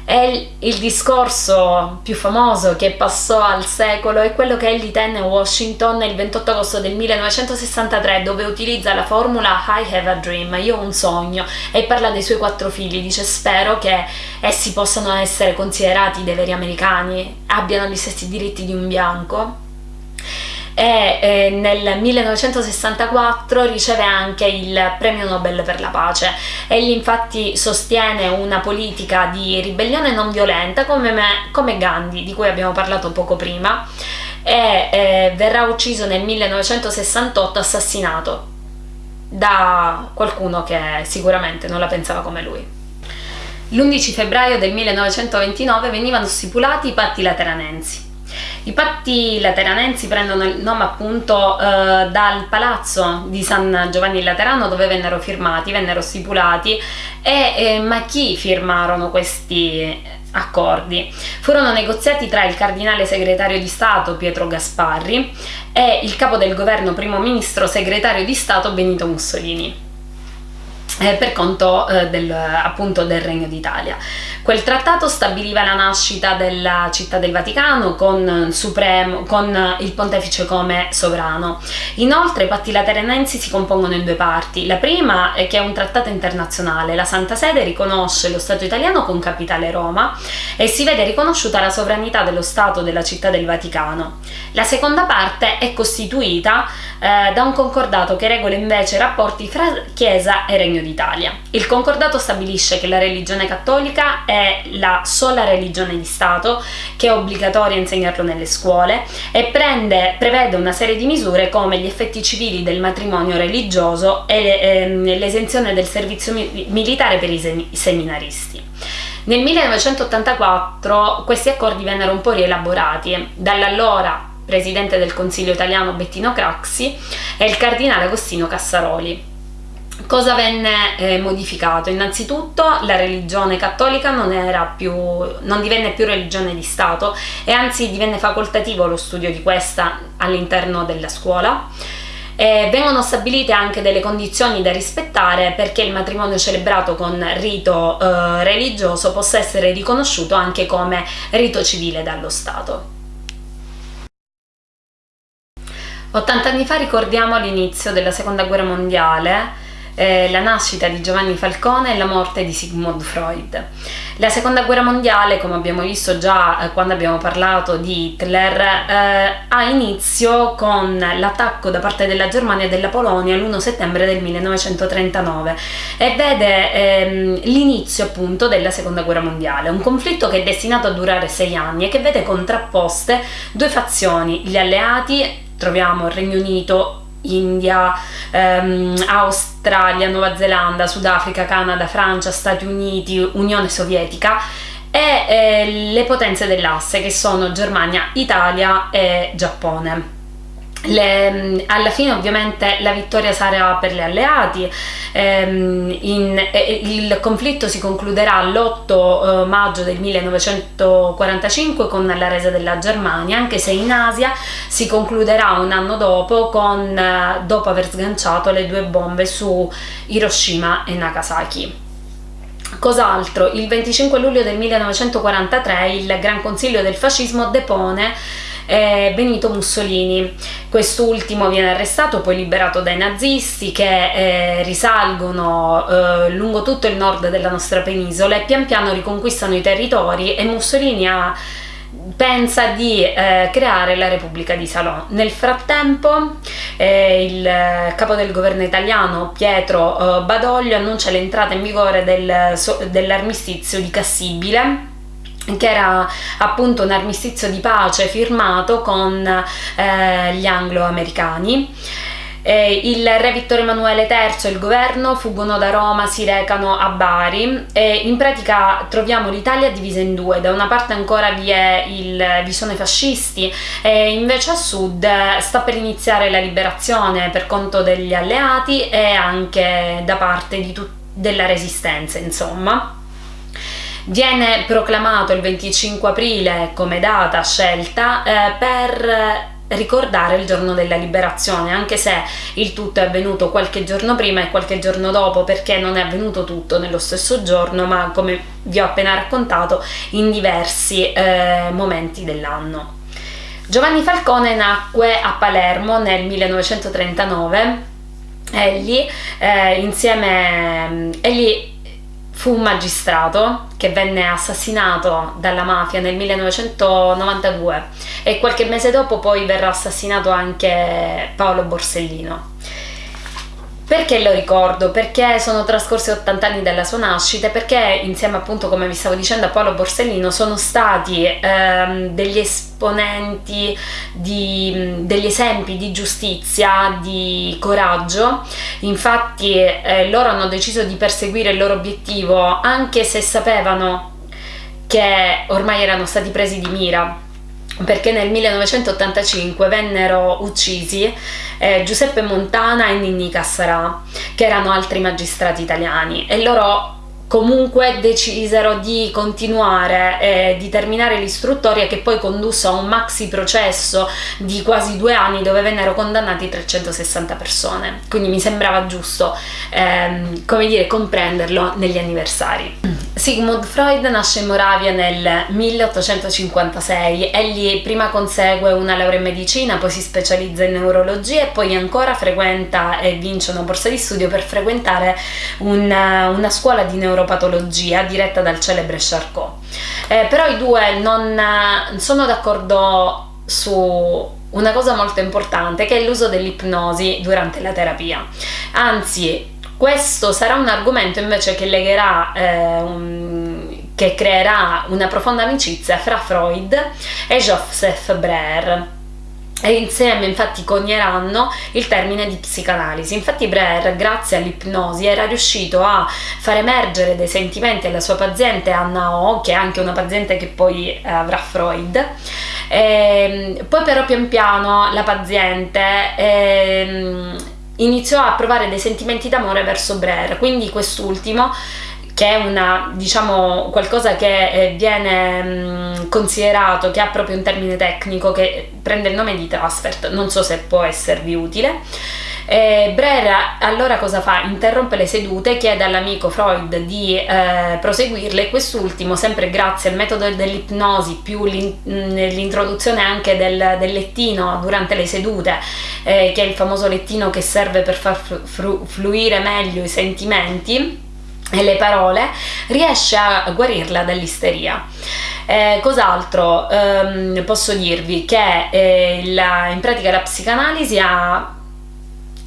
E il discorso più famoso che passò al secolo è quello che egli tenne a Washington il 28 agosto del 1963 dove utilizza la formula I have a dream, io ho un sogno e parla dei suoi quattro figli, dice spero che essi possano essere considerati dei veri americani, abbiano gli stessi diritti di un bianco e eh, nel 1964 riceve anche il premio Nobel per la pace. Egli infatti sostiene una politica di ribellione non violenta come, me, come Gandhi, di cui abbiamo parlato poco prima, e eh, verrà ucciso nel 1968 assassinato da qualcuno che sicuramente non la pensava come lui. L'11 febbraio del 1929 venivano stipulati i patti lateranensi i patti lateranensi prendono il nome appunto eh, dal palazzo di San Giovanni Laterano dove vennero firmati, vennero stipulati e eh, ma chi firmarono questi accordi? Furono negoziati tra il cardinale segretario di Stato Pietro Gasparri e il capo del governo primo ministro segretario di Stato Benito Mussolini eh, per conto eh, del, appunto del Regno d'Italia. Quel trattato stabiliva la nascita della città del Vaticano con, Supremo, con il pontefice come sovrano. Inoltre i patti lateranensi si compongono in due parti. La prima è che è un trattato internazionale, la Santa Sede riconosce lo Stato italiano con capitale Roma e si vede riconosciuta la sovranità dello Stato della città del Vaticano. La seconda parte è costituita eh, da un concordato che regola invece i rapporti fra Chiesa e Regno d'Italia. Il concordato stabilisce che la religione cattolica è la sola religione di Stato, che è obbligatoria insegnarlo nelle scuole e prende, prevede una serie di misure come gli effetti civili del matrimonio religioso e ehm, l'esenzione del servizio mi militare per i, i seminaristi. Nel 1984 questi accordi vennero un po' rielaborati dall'allora presidente del Consiglio italiano Bettino Craxi e il cardinale Agostino Cassaroli. Cosa venne eh, modificato? Innanzitutto la religione cattolica non, più, non, divenne più religione di Stato e anzi divenne facoltativo lo studio di questa all'interno della scuola. E vengono stabilite anche delle condizioni da rispettare perché il matrimonio celebrato con rito eh, religioso possa essere riconosciuto anche come rito civile dallo Stato. 80 anni fa ricordiamo l'inizio della seconda guerra mondiale eh, la nascita di Giovanni Falcone e la morte di Sigmund Freud. La seconda guerra mondiale, come abbiamo visto già eh, quando abbiamo parlato di Hitler, eh, ha inizio con l'attacco da parte della Germania e della Polonia l'1 settembre del 1939 e vede ehm, l'inizio appunto della seconda guerra mondiale, un conflitto che è destinato a durare sei anni e che vede contrapposte due fazioni, gli alleati troviamo il Regno Unito India, ehm, Australia, Nuova Zelanda, Sudafrica, Canada, Francia, Stati Uniti, Unione Sovietica e eh, le potenze dell'asse che sono Germania, Italia e Giappone. Le, alla fine ovviamente la vittoria sarà per gli alleati, ehm, in, eh, il conflitto si concluderà l'8 eh, maggio del 1945 con la resa della Germania, anche se in Asia si concluderà un anno dopo, con, eh, dopo aver sganciato le due bombe su Hiroshima e Nagasaki. Cos'altro? Il 25 luglio del 1943 il Gran Consiglio del Fascismo depone eh, Benito Mussolini. Quest'ultimo viene arrestato, poi liberato dai nazisti che eh, risalgono eh, lungo tutto il nord della nostra penisola e pian piano riconquistano i territori e Mussolini ha pensa di eh, creare la Repubblica di Salò. Nel frattempo eh, il capo del governo italiano Pietro eh, Badoglio annuncia l'entrata in vigore del, dell'armistizio di Cassibile che era appunto un armistizio di pace firmato con eh, gli anglo-americani Eh, il re Vittorio Emanuele III e il governo fuggono da Roma, si recano a Bari e in pratica troviamo l'Italia divisa in due, da una parte ancora vi, il, vi sono i fascisti e invece a sud sta per iniziare la liberazione per conto degli alleati e anche da parte di della resistenza insomma. Viene proclamato il 25 aprile come data scelta eh, per ricordare il giorno della liberazione, anche se il tutto è avvenuto qualche giorno prima e qualche giorno dopo, perché non è avvenuto tutto nello stesso giorno, ma come vi ho appena raccontato, in diversi eh, momenti dell'anno. Giovanni Falcone nacque a Palermo nel 1939 egli eh, insieme egli fu un magistrato che venne assassinato dalla mafia nel 1992 e qualche mese dopo poi verrà assassinato anche Paolo Borsellino. Perché lo ricordo? Perché sono trascorsi 80 anni dalla sua nascita e perché insieme appunto come vi stavo dicendo a Paolo Borsellino sono stati ehm, degli esponenti, di, degli esempi di giustizia, di coraggio, infatti eh, loro hanno deciso di perseguire il loro obiettivo anche se sapevano che ormai erano stati presi di mira perché nel 1985 vennero uccisi eh, Giuseppe Montana e Ninni Cassarà, che erano altri magistrati italiani, e loro comunque decisero di continuare e di terminare l'istruttoria che poi condusse a un maxi processo di quasi due anni dove vennero condannati 360 persone. Quindi mi sembrava giusto ehm, come dire comprenderlo negli anniversari. Sigmund Freud nasce in Moravia nel 1856, egli prima consegue una laurea in medicina, poi si specializza in neurologia e poi ancora frequenta e vince una borsa di studio per frequentare una, una scuola di neuropatologia diretta dal celebre Charcot. Eh, però i due non sono d'accordo su una cosa molto importante che è l'uso dell'ipnosi durante la terapia. Anzi, questo sarà un argomento invece che legherà eh, un, che creerà una profonda amicizia fra Freud e Joseph Breuer e insieme infatti cogneranno il termine di psicanalisi. Infatti Breuer, grazie all'ipnosi, era riuscito a far emergere dei sentimenti alla sua paziente Anna O, che è anche una paziente che poi eh, avrà Freud. E, ehm, poi però pian piano la paziente eh, iniziò a provare dei sentimenti d'amore verso Brer, quindi quest'ultimo che è una, diciamo, qualcosa che eh, viene mh, considerato, che ha proprio un termine tecnico che prende il nome di transfert, non so se può esservi utile. Eh, Brera allora cosa fa? Interrompe le sedute, chiede all'amico Freud di eh, proseguirle e quest'ultimo, sempre grazie al metodo dell'ipnosi più l'introduzione anche del, del, lettino durante le sedute, eh, che è il famoso lettino che serve per far flu fluire meglio i sentimenti, e le parole, riesce a guarirla dall'isteria. Eh, cos'altro ehm, posso dirvi? Che eh, la, in pratica la psicanalisi ha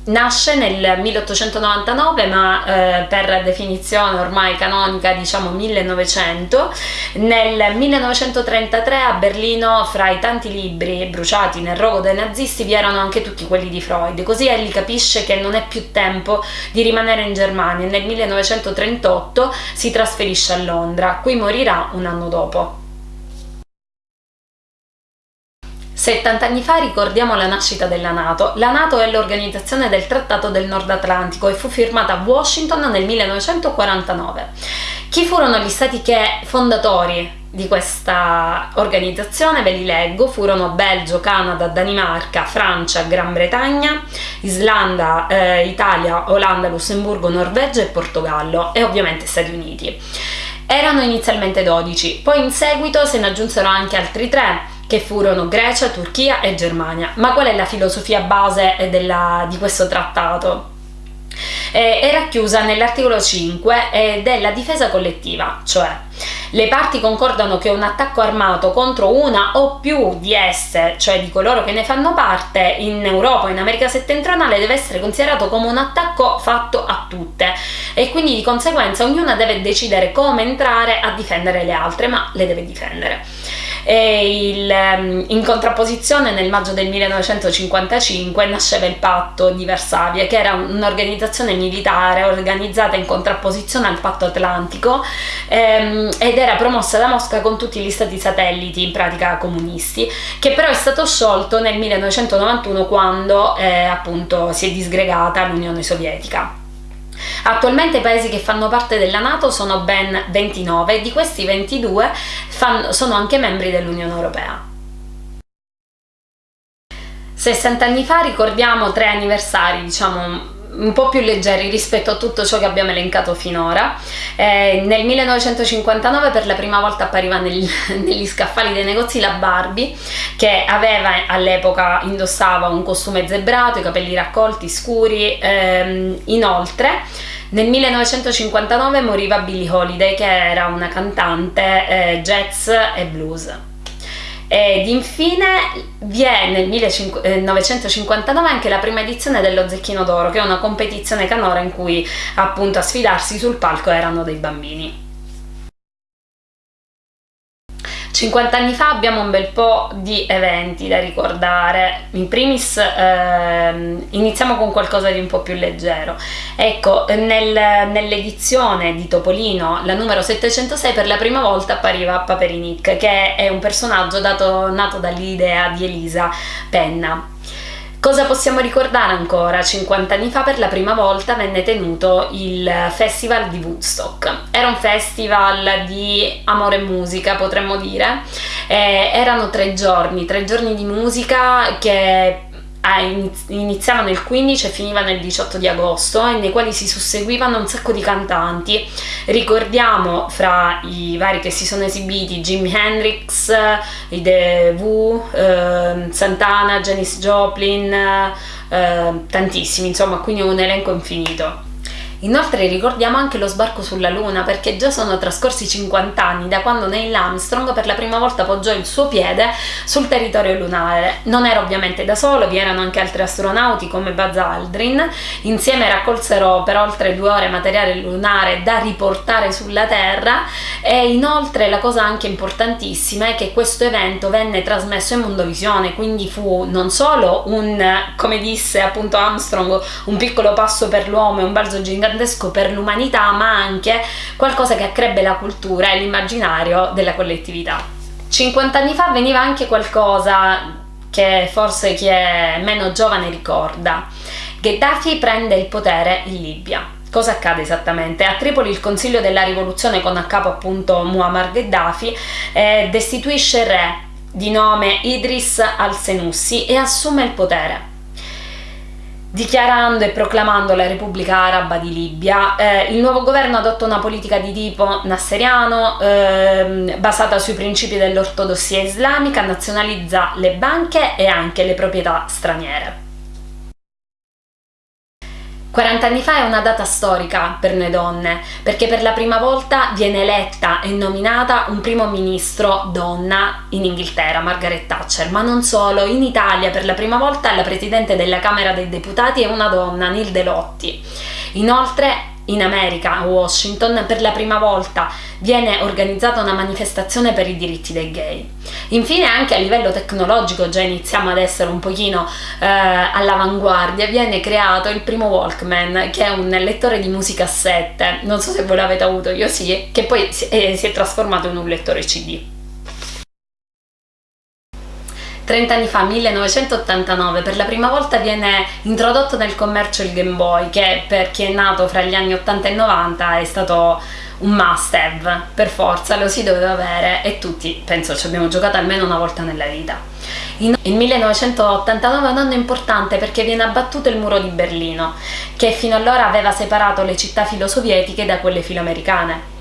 Nasce nel 1899 ma eh, per definizione ormai canonica diciamo 1900, nel 1933 a Berlino fra i tanti libri bruciati nel rogo dei nazisti vi erano anche tutti quelli di Freud, così egli capisce che non è più tempo di rimanere in Germania. E nel 1938 si trasferisce a Londra, qui morirà un anno dopo. 70 anni fa ricordiamo la nascita della Nato. La Nato è l'organizzazione del Trattato del Nord Atlantico e fu firmata a Washington nel 1949. Chi furono gli stati che fondatori di questa organizzazione, ve li leggo, furono Belgio, Canada, Danimarca, Francia, Gran Bretagna, Islanda, eh, Italia, Olanda, Lussemburgo, Norvegia e Portogallo e ovviamente Stati Uniti. Erano inizialmente 12, poi in seguito se ne aggiunsero anche altri tre che furono Grecia, Turchia e Germania. Ma qual è la filosofia base della, di questo trattato? Eh, è racchiusa nell'articolo 5 eh, della difesa collettiva, cioè le parti concordano che un attacco armato contro una o più di esse, cioè di coloro che ne fanno parte, in Europa o in America settentrionale deve essere considerato come un attacco fatto a tutte e quindi di conseguenza ognuna deve decidere come entrare a difendere le altre, ma le deve difendere. Il, ehm, in contrapposizione nel maggio del 1955 nasceva il patto di Varsavia che era un'organizzazione militare organizzata in contrapposizione al patto atlantico ehm, ed era promossa da Mosca con tutti gli stati satelliti in pratica comunisti che però è stato sciolto nel 1991 quando eh, appunto si è disgregata l'Unione Sovietica. Attualmente i paesi che fanno parte della Nato sono ben 29 e di questi 22 fanno, sono anche membri dell'Unione Europea. 60 anni fa ricordiamo tre anniversari, diciamo un po' più leggeri rispetto a tutto ciò che abbiamo elencato finora. Eh, nel 1959 per la prima volta appariva nel, negli scaffali dei negozi la Barbie che aveva all'epoca indossava un costume zebrato, i capelli raccolti, scuri, ehm, inoltre nel 1959 moriva Billie Holiday che era una cantante eh, jazz e blues. Ed infine vi è nel 1959 anche la prima edizione dello Zecchino d'Oro, che è una competizione canora in cui appunto a sfidarsi sul palco erano dei bambini. 50 anni fa abbiamo un bel po' di eventi da ricordare, in primis ehm, iniziamo con qualcosa di un po' più leggero. Ecco, nel, nell'edizione di Topolino, la numero 706, per la prima volta appariva Paperinic, che è un personaggio dato, nato dall'idea di Elisa Penna. Cosa possiamo ricordare ancora? 50 anni fa per la prima volta venne tenuto il Festival di Woodstock. Era un festival di amore e musica, potremmo dire. Eh, erano tre giorni, tre giorni di musica che iniziavano il 15 e finivano il 18 di agosto e nei quali si susseguivano un sacco di cantanti. Ricordiamo fra i vari che si sono esibiti Jimi Hendrix, i The Who, eh, Santana, Janis Joplin, eh, tantissimi, insomma, quindi un elenco infinito. Inoltre ricordiamo anche lo sbarco sulla Luna perché già sono trascorsi 50 anni da quando Neil Armstrong per la prima volta poggiò il suo piede sul territorio lunare. Non era ovviamente da solo, vi erano anche altri astronauti come Buzz Aldrin, insieme raccolsero per oltre due ore materiale lunare da riportare sulla Terra e inoltre la cosa anche importantissima è che questo evento venne trasmesso in mondovisione, quindi fu non solo un, come disse appunto Armstrong, un piccolo passo per l'uomo e un balzo gigante gigantesco per l'umanità, ma anche qualcosa che accrebbe la cultura e l'immaginario della collettività. 50 anni fa veniva anche qualcosa che forse chi è meno giovane ricorda. Gheddafi prende il potere in Libia. Cosa accade esattamente? A Tripoli il Consiglio della Rivoluzione con a capo appunto Muammar Gheddafi eh, destituisce il re di nome Idris al-Senussi e assume il potere dichiarando e proclamando la Repubblica Araba di Libia. Eh, il nuovo governo adotta una politica di tipo nasseriano eh, basata sui principi dell'ortodossia islamica, nazionalizza le banche e anche le proprietà straniere. 40 anni fa è una data storica per noi donne, perché per la prima volta viene eletta e nominata un primo ministro donna in Inghilterra, Margaret Thatcher, ma non solo, in Italia per la prima volta la presidente della Camera dei Deputati è una donna, Nilde Lotti. Inoltre in America, a Washington, per la prima volta viene organizzata una manifestazione per i diritti dei gay. Infine anche a livello tecnologico già iniziamo ad essere un pochino eh, all'avanguardia, viene creato il primo Walkman che è un lettore di musicassette, non so se voi l'avete avuto, io sì, che poi si è, si è trasformato in un lettore CD. 30 anni fa, 1989, per la prima volta viene introdotto nel commercio il Game Boy, che per chi è nato fra gli anni 80 e 90 è stato un must have, per forza, lo si doveva avere e tutti, penso, ci abbiamo giocato almeno una volta nella vita. Il 1989 è un anno importante perché viene abbattuto il muro di Berlino, che fino allora aveva separato le città filosovietiche da quelle filoamericane.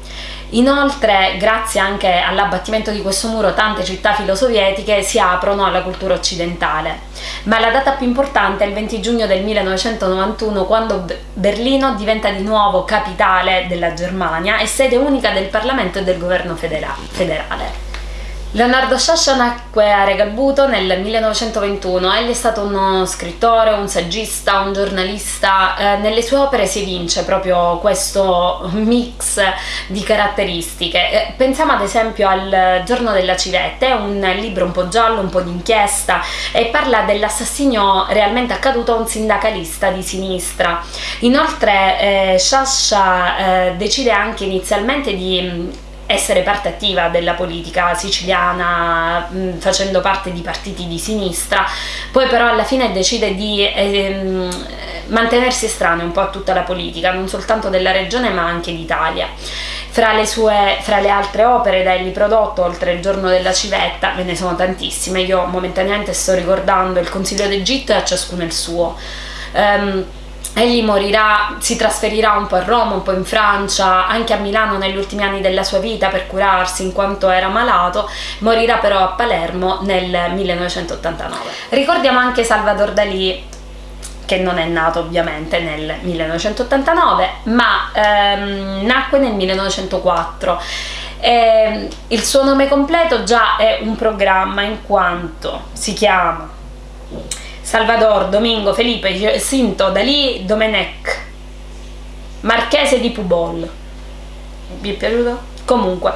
Inoltre, grazie anche all'abbattimento di questo muro, tante città filosovietiche si aprono alla cultura occidentale. Ma la data più importante è il 20 giugno del 1991, quando Berlino diventa di nuovo capitale della Germania e sede unica del Parlamento e del governo federale. Leonardo Sciascia nacque a Regalbuto nel 1921, egli è stato uno scrittore, un saggista, un giornalista, eh, nelle sue opere si evince proprio questo mix di caratteristiche. Eh, pensiamo ad esempio al Giorno della Civetta, è un libro un po' giallo, un po' d'inchiesta e parla dell'assassinio realmente accaduto a un sindacalista di sinistra. Inoltre eh, Sciascia eh, decide anche inizialmente di essere parte attiva della politica siciliana mh, facendo parte di partiti di sinistra. Poi però alla fine decide di ehm, mantenersi estraneo un po' a tutta la politica non soltanto della regione ma anche d'Italia. Fra le, sue, fra le altre opere da egli prodotto oltre il giorno della civetta ve ne sono tantissime. Io momentaneamente sto ricordando il consiglio d'Egitto e a ciascuno il suo. Um, Egli morirà, si trasferirà un po' a Roma, un po' in Francia, anche a Milano negli ultimi anni della sua vita per curarsi in quanto era malato, morirà però a Palermo nel 1989. Ricordiamo anche Salvador Dalì che non è nato ovviamente nel 1989 ma ehm, nacque nel 1904 eh, il suo nome completo già è un programma in quanto si chiama Salvador, Domingo, Felipe, Jacinto, Dalì, Domenech, Marchese di Pubol. Vi è piaciuto? Comunque,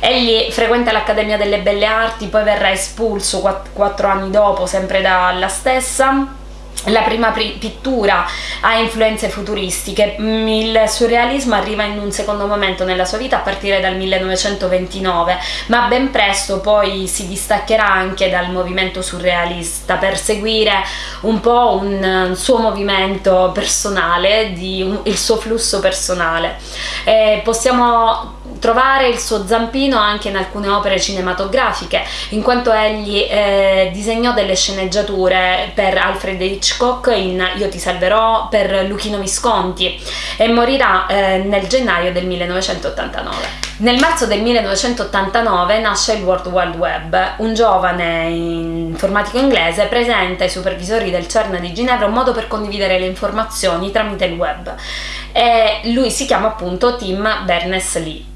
egli frequenta l'Accademia delle Belle Arti, poi verrà espulso quattro anni dopo, sempre dalla stessa la prima pittura ha influenze futuristiche, mm, il surrealismo arriva in un secondo momento nella sua vita a partire dal 1929, ma ben presto poi si distaccherà anche dal movimento surrealista per seguire un po' un suo movimento personale, di un, il suo flusso personale. Eh, possiamo trovare il suo zampino anche in alcune opere cinematografiche, in quanto egli eh, disegnò delle sceneggiature per Alfred Hitchcock in Io ti salverò, per Luchino Visconti e morirà eh, nel gennaio del 1989. Nel marzo del 1989 nasce il World Wide Web, un giovane informatico inglese presenta ai supervisori del CERN di Ginevra un modo per condividere le informazioni tramite il web e lui si chiama appunto Tim Berners-Lee.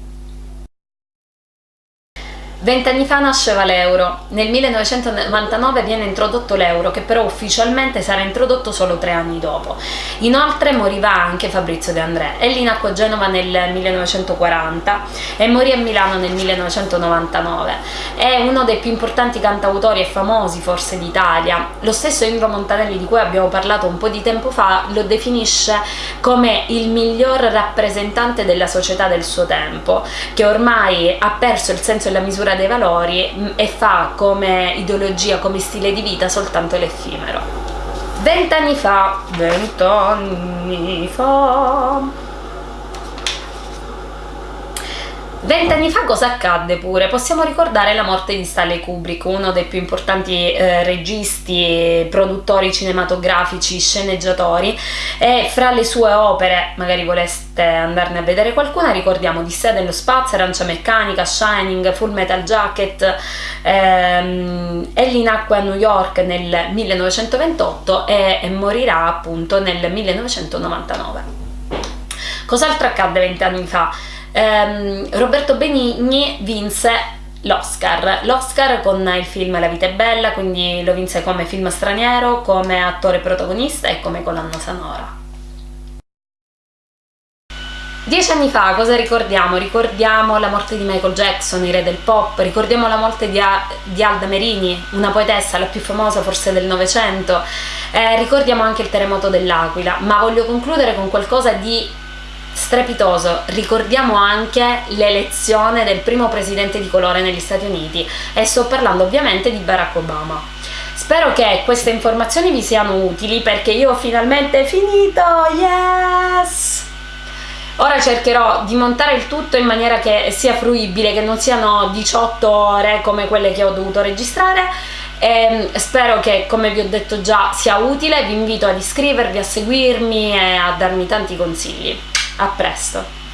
Vent'anni fa nasceva l'euro, nel 1999 viene introdotto l'euro che però ufficialmente sarà introdotto solo tre anni dopo. Inoltre moriva anche Fabrizio De André, egli nacque a Genova nel 1940 e morì a Milano nel 1999. È uno dei più importanti cantautori e famosi forse d'Italia. Lo stesso Indro Montanelli di cui abbiamo parlato un po' di tempo fa lo definisce come il miglior rappresentante della società del suo tempo, che ormai ha perso il senso e la misura dei valori mm, e fa come ideologia, come stile di vita soltanto l'effimero. Vent'anni fa, vent'anni fa, Vent'anni fa cosa accadde pure? Possiamo ricordare la morte di Stanley Kubrick, uno dei più importanti eh, registi, produttori cinematografici, sceneggiatori e fra le sue opere, magari voleste andarne a vedere qualcuna, ricordiamo Di sé dello spazio, Arancia Meccanica, Shining, Full Metal Jacket, ehm, egli nacque a New York nel 1928 e, e morirà appunto nel 1999. Cos'altro accadde vent'anni fa? Ehm, Roberto Benigni vinse l'Oscar, l'Oscar con il film La vita è bella, quindi lo vinse come film straniero, come attore protagonista e come colonna sonora. Dieci anni fa cosa ricordiamo? Ricordiamo la morte di Michael Jackson, il re del pop, ricordiamo la morte di, A di Alda Merini, una poetessa, la più famosa forse del Novecento, eh, ricordiamo anche il terremoto dell'Aquila, ma voglio concludere con qualcosa di strepitoso. Ricordiamo anche l'elezione del primo presidente di colore negli Stati Uniti e sto parlando ovviamente di Barack Obama. Spero che queste informazioni vi siano utili perché io ho finalmente finito, yes! Ora cercherò di montare il tutto in maniera che sia fruibile, che non siano 18 ore come quelle che ho dovuto registrare e spero che come vi ho detto già sia utile, vi invito ad iscrivervi, a seguirmi e a darmi tanti consigli. A presto!